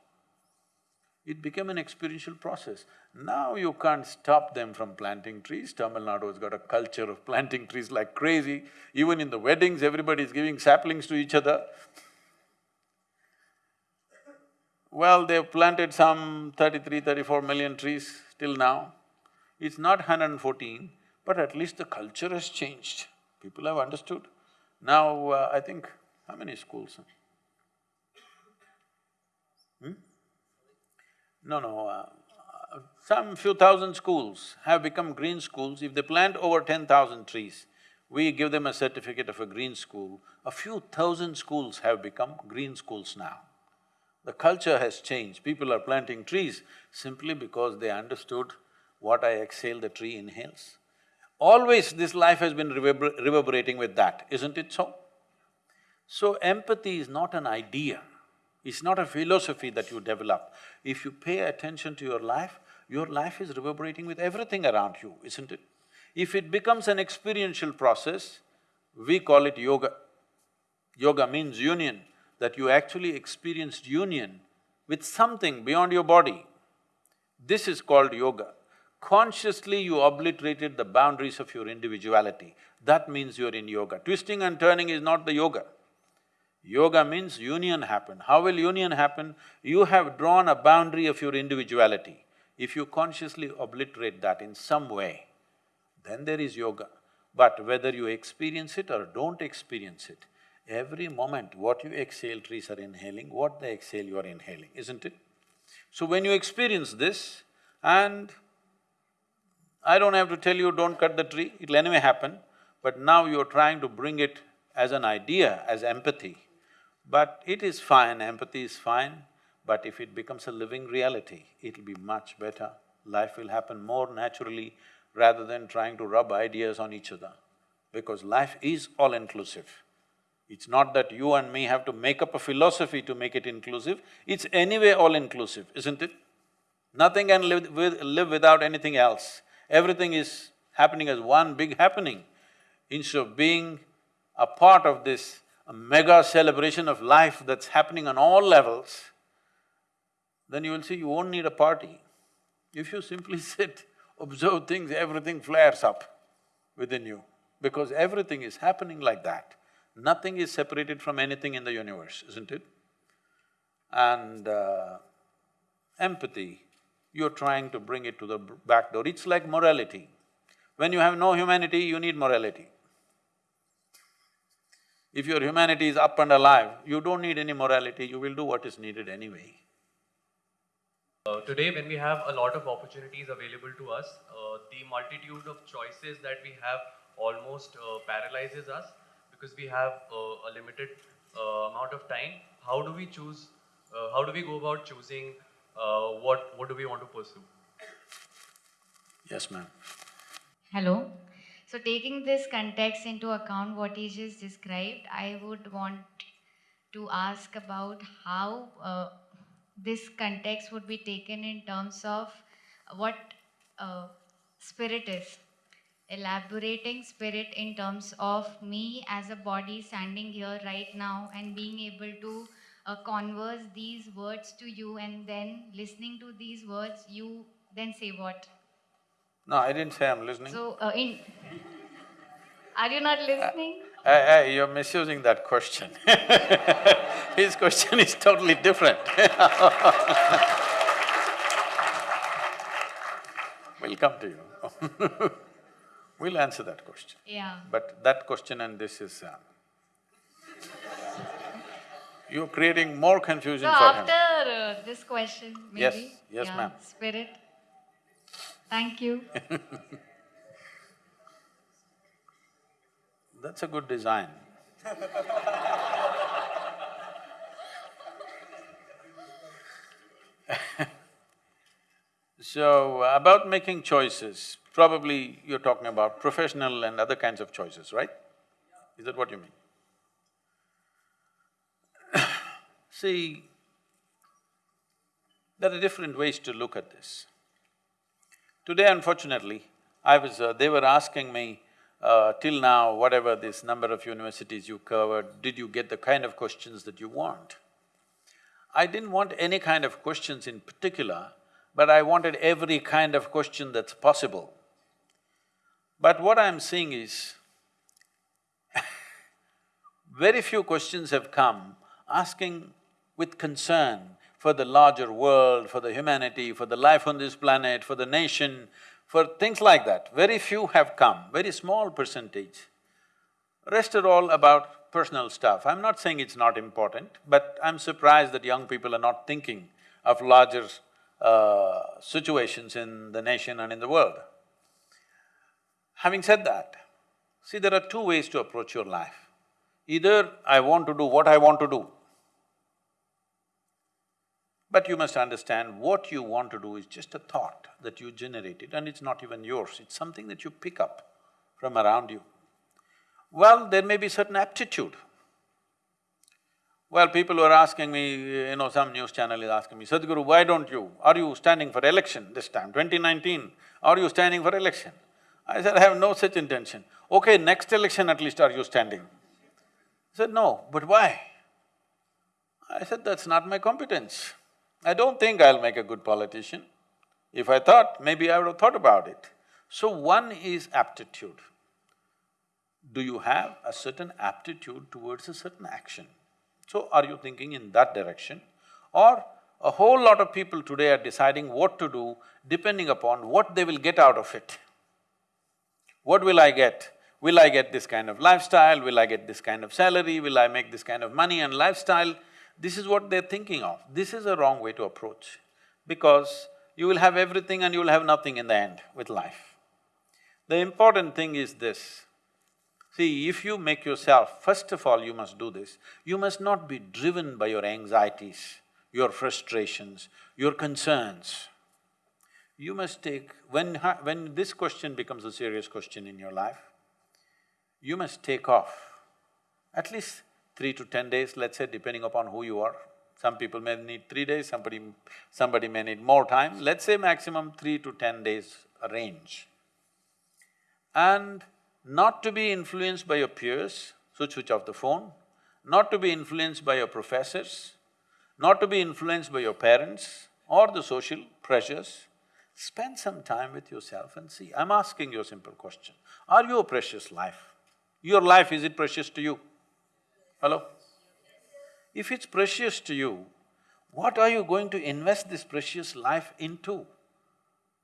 S2: It became an experiential process. Now you can't stop them from planting trees. Tamil Nadu has got a culture of planting trees like crazy. Even in the weddings, everybody is giving saplings to each other. Well, they've planted some 33, 34 million trees till now. It's not 114, but at least the culture has changed. People have understood. Now, uh, I think, how many schools? No, no, uh, some few thousand schools have become green schools. If they plant over ten thousand trees, we give them a certificate of a green school. A few thousand schools have become green schools now. The culture has changed. People are planting trees simply because they understood what I exhale, the tree inhales. Always this life has been reverber reverberating with that, isn't it so? So empathy is not an idea, it's not a philosophy that you develop. If you pay attention to your life, your life is reverberating with everything around you, isn't it? If it becomes an experiential process, we call it yoga. Yoga means union, that you actually experienced union with something beyond your body. This is called yoga. Consciously you obliterated the boundaries of your individuality, that means you're in yoga. Twisting and turning is not the yoga. Yoga means union happen. How will union happen? You have drawn a boundary of your individuality. If you consciously obliterate that in some way, then there is yoga. But whether you experience it or don't experience it, every moment what you exhale, trees are inhaling, what they exhale, you are inhaling, isn't it? So when you experience this and I don't have to tell you don't cut the tree, it'll anyway happen, but now you're trying to bring it as an idea, as empathy. But it is fine, empathy is fine, but if it becomes a living reality, it'll be much better. Life will happen more naturally rather than trying to rub ideas on each other. Because life is all-inclusive. It's not that you and me have to make up a philosophy to make it inclusive, it's anyway all-inclusive, isn't it? Nothing can live, with, live without anything else. Everything is happening as one big happening. Instead of being a part of this mega celebration of life that's happening on all levels, then you will see you won't need a party. If you simply sit, observe things, everything flares up within you, because everything is happening like that. Nothing is separated from anything in the universe, isn't it? And uh, empathy, you're trying to bring it to the back door. It's like morality. When you have no humanity, you need morality. If your humanity is up and alive, you don't need any morality, you will do what is needed anyway.
S10: Uh, today, when we have a lot of opportunities available to us, uh, the multitude of choices that we have almost uh, paralyzes us because we have uh, a limited uh, amount of time. How do we choose, uh, how do we go about choosing what, what do we want to pursue?
S2: Yes, ma'am.
S11: Hello. So taking this context into account, what he just described, I would want to ask about how uh, this context would be taken in terms of what uh, spirit is. Elaborating spirit in terms of me as a body standing here right now and being able to uh, converse these words to you and then listening to these words, you then say what?
S2: No, I didn't say I'm listening.
S11: So, uh, in are you not listening?
S2: Hey, hey, you're misusing that question. His question is totally different. we'll come to you. we'll answer that question.
S11: Yeah.
S2: But that question and this is… Uh, you're creating more confusion
S11: So
S2: for him.
S11: after uh, this question, maybe?
S2: Yes, yes,
S11: yeah,
S2: ma'am.
S11: Spirit. Thank you.
S2: That's a good design. so, about making choices, probably you're talking about professional and other kinds of choices, right? Is that what you mean? See, there are different ways to look at this. Today, unfortunately, I was… Uh, they were asking me, uh, till now, whatever this number of universities you covered, did you get the kind of questions that you want? I didn't want any kind of questions in particular, but I wanted every kind of question that's possible. But what I'm seeing is, very few questions have come asking with concern for the larger world, for the humanity, for the life on this planet, for the nation, for things like that. Very few have come, very small percentage. Rest are all about personal stuff. I'm not saying it's not important, but I'm surprised that young people are not thinking of larger uh, situations in the nation and in the world. Having said that, see there are two ways to approach your life. Either I want to do what I want to do, but you must understand what you want to do is just a thought that you generated and it's not even yours, it's something that you pick up from around you. Well, there may be certain aptitude. Well, people were asking me, you know, some news channel is asking me, Sadhguru, why don't you… are you standing for election this time, 2019, are you standing for election? I said, I have no such intention. Okay, next election at least are you standing? He said, no, but why? I said, that's not my competence. I don't think I'll make a good politician. If I thought, maybe I would have thought about it. So one is aptitude. Do you have a certain aptitude towards a certain action? So are you thinking in that direction? Or a whole lot of people today are deciding what to do depending upon what they will get out of it. What will I get? Will I get this kind of lifestyle? Will I get this kind of salary? Will I make this kind of money and lifestyle? This is what they're thinking of. This is a wrong way to approach because you will have everything and you will have nothing in the end with life. The important thing is this, see, if you make yourself, first of all you must do this, you must not be driven by your anxieties, your frustrations, your concerns. You must take… when… when this question becomes a serious question in your life, you must take off at least three to ten days, let's say, depending upon who you are. Some people may need three days, somebody… somebody may need more time, let's say maximum three to ten days range. And not to be influenced by your peers, so switch off the phone, not to be influenced by your professors, not to be influenced by your parents or the social pressures, spend some time with yourself and see. I'm asking you a simple question, are you a precious life? Your life, is it precious to you? Hello? If it's precious to you, what are you going to invest this precious life into?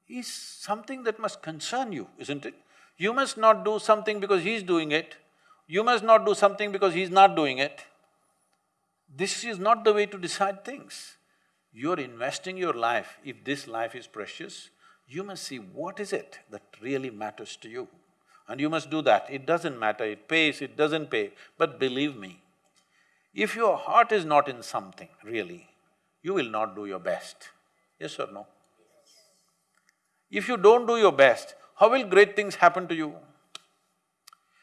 S2: Is something that must concern you, isn't it? You must not do something because he's doing it, you must not do something because he's not doing it. This is not the way to decide things. You're investing your life, if this life is precious, you must see what is it that really matters to you. And you must do that. It doesn't matter, it pays, it doesn't pay, but believe me, if your heart is not in something, really, you will not do your best. Yes or no? If you don't do your best, how will great things happen to you?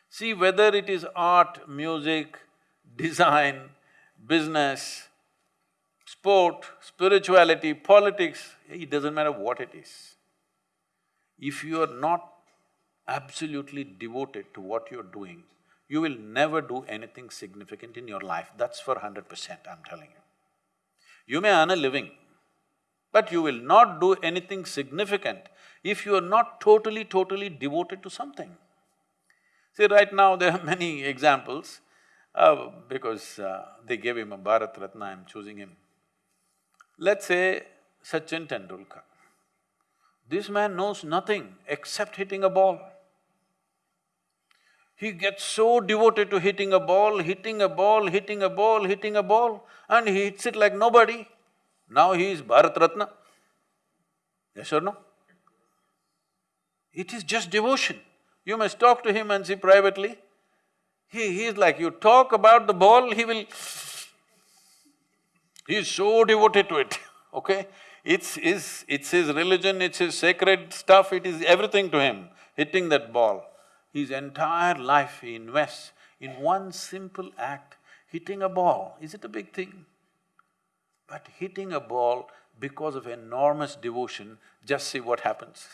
S2: See, whether it is art, music, design, business, sport, spirituality, politics, it doesn't matter what it is. If you are not absolutely devoted to what you're doing, you will never do anything significant in your life, that's for hundred percent, I'm telling you. You may earn a living, but you will not do anything significant if you are not totally, totally devoted to something. See, right now there are many examples, uh, because uh, they gave him a Bharat Ratna, I'm choosing him. Let's say Sachin Tendulkar. This man knows nothing except hitting a ball. He gets so devoted to hitting a ball, hitting a ball, hitting a ball, hitting a ball, and he hits it like nobody. Now he is Bharat Ratna. Yes or no? It is just devotion. You must talk to him and see privately. He… he is like, you talk about the ball, he will… He is so devoted to it, okay? It's his… it's his religion, it's his sacred stuff, it is everything to him, hitting that ball. His entire life he invests in one simple act, hitting a ball. Is it a big thing? But hitting a ball because of enormous devotion, just see what happens.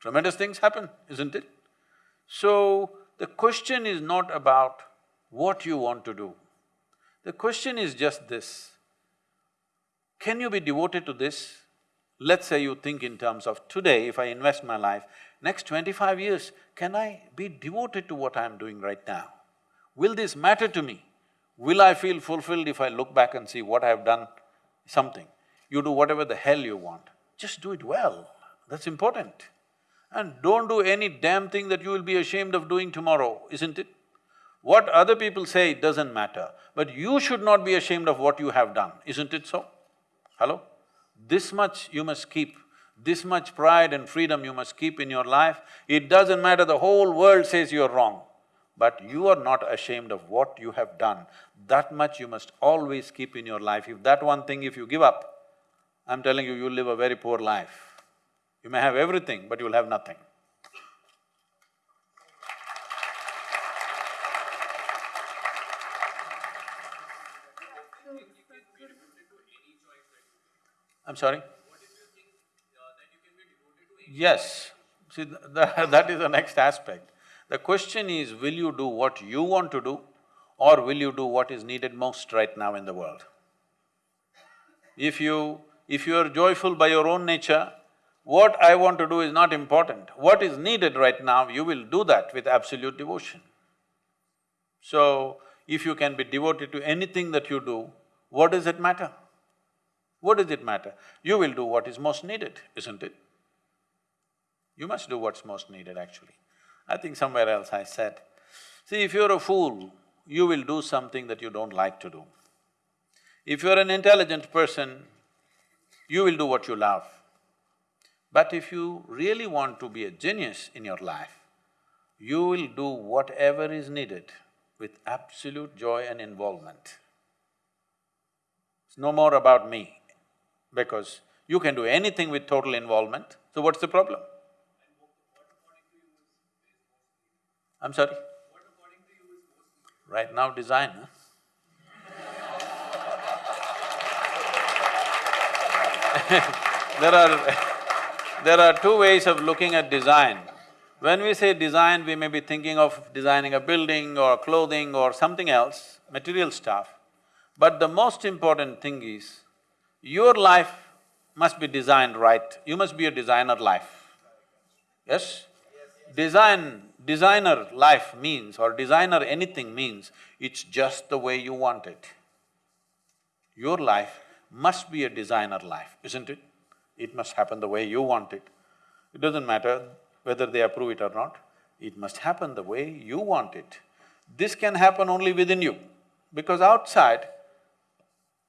S2: Tremendous things happen, isn't it? So, the question is not about what you want to do. The question is just this, can you be devoted to this? Let's say you think in terms of today, if I invest my life, next twenty-five years, can I be devoted to what I'm doing right now? Will this matter to me? Will I feel fulfilled if I look back and see what I've done? Something. You do whatever the hell you want, just do it well, that's important. And don't do any damn thing that you will be ashamed of doing tomorrow, isn't it? What other people say, doesn't matter, but you should not be ashamed of what you have done, isn't it so? Hello? This much you must keep, this much pride and freedom you must keep in your life. It doesn't matter, the whole world says you're wrong, but you are not ashamed of what you have done. That much you must always keep in your life. If that one thing, if you give up, I'm telling you, you'll live a very poor life. You may have everything, but you'll have nothing. I'm sorry? Yes, see, th that is the next aspect. The question is, will you do what you want to do or will you do what is needed most right now in the world? If you… if you are joyful by your own nature, what I want to do is not important. What is needed right now, you will do that with absolute devotion. So, if you can be devoted to anything that you do, what does it matter? What does it matter? You will do what is most needed, isn't it? You must do what's most needed actually. I think somewhere else I said, see, if you're a fool, you will do something that you don't like to do. If you're an intelligent person, you will do what you love. But if you really want to be a genius in your life, you will do whatever is needed with absolute joy and involvement. It's no more about me, because you can do anything with total involvement, so what's the problem? I'm sorry? Right now, design, huh? there are… there are two ways of looking at design. When we say design, we may be thinking of designing a building or clothing or something else, material stuff. But the most important thing is, your life must be designed right, you must be a designer life. Yes? Design designer life means or designer anything means, it's just the way you want it. Your life must be a designer life, isn't it? It must happen the way you want it. It doesn't matter whether they approve it or not, it must happen the way you want it. This can happen only within you, because outside,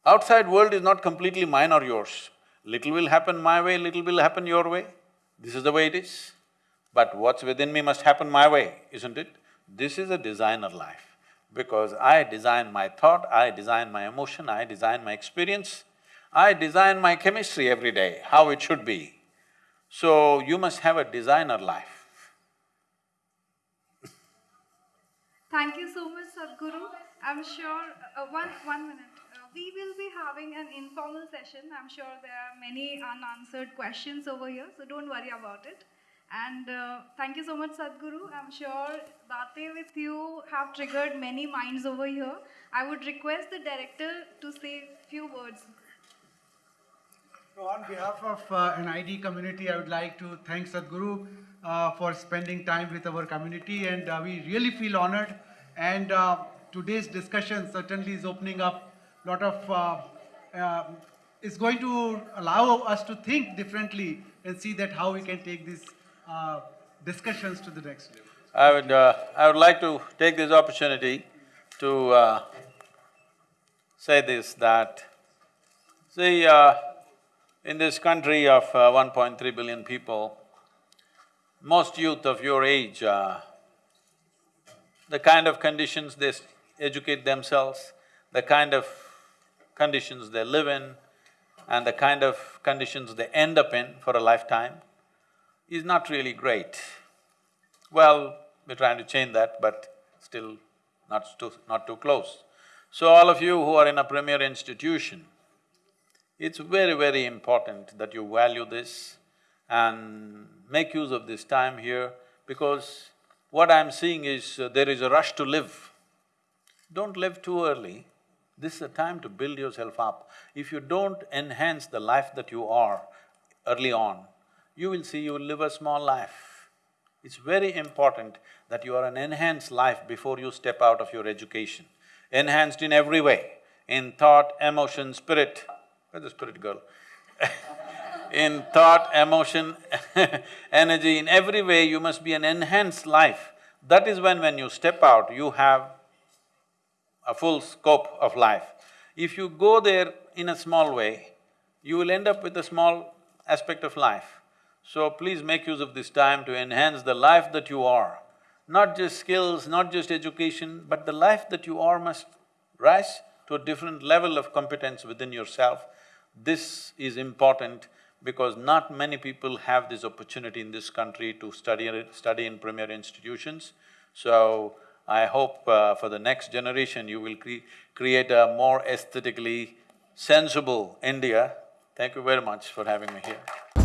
S2: outside world is not completely mine or yours. Little will happen my way, little will happen your way. This is the way it is. But what's within me must happen my way, isn't it? This is a designer life, because I design my thought, I design my emotion, I design my experience, I design my chemistry every day, how it should be. So, you must have a designer life.
S4: Thank you so much, Sadhguru. I'm sure, uh, one, one minute. Uh, we will be having an informal session. I'm sure there are many unanswered questions over here, so don't worry about it. And uh, thank you so much, Sadhguru. I'm sure Bate with you have triggered many minds over here. I would request the director to say few words.
S12: So on behalf of uh, NID community, I would like to thank Sadhguru uh, for spending time with our community and uh, we really feel honored and uh, today's discussion certainly is opening up a lot of, uh, is going to allow us to think differently and see that how we can take these uh, discussions to the next level.
S2: I would… Uh, I would like to take this opportunity to uh, say this, that see, uh, in this country of uh, 1.3 billion people, most youth of your age, uh, the kind of conditions they educate themselves, the kind of conditions they live in, and the kind of conditions they end up in for a lifetime is not really great. Well, we're trying to change that, but still not too… not too close. So all of you who are in a premier institution, it's very, very important that you value this and make use of this time here because what I'm seeing is uh, there is a rush to live. Don't live too early. This is a time to build yourself up. If you don't enhance the life that you are early on, you will see you will live a small life. It's very important that you are an enhanced life before you step out of your education. Enhanced in every way, in thought, emotion, spirit. Where's the spirit girl? in thought, emotion, energy, in every way you must be an enhanced life. That is when, when you step out, you have a full scope of life. If you go there in a small way, you will end up with a small aspect of life. So please make use of this time to enhance the life that you are. Not just skills, not just education, but the life that you are must rise to a different level of competence within yourself. This is important because not many people have this opportunity in this country to study, study in premier institutions. So, I hope uh, for the next generation you will cre create a more aesthetically sensible India. Thank you very much for having me here.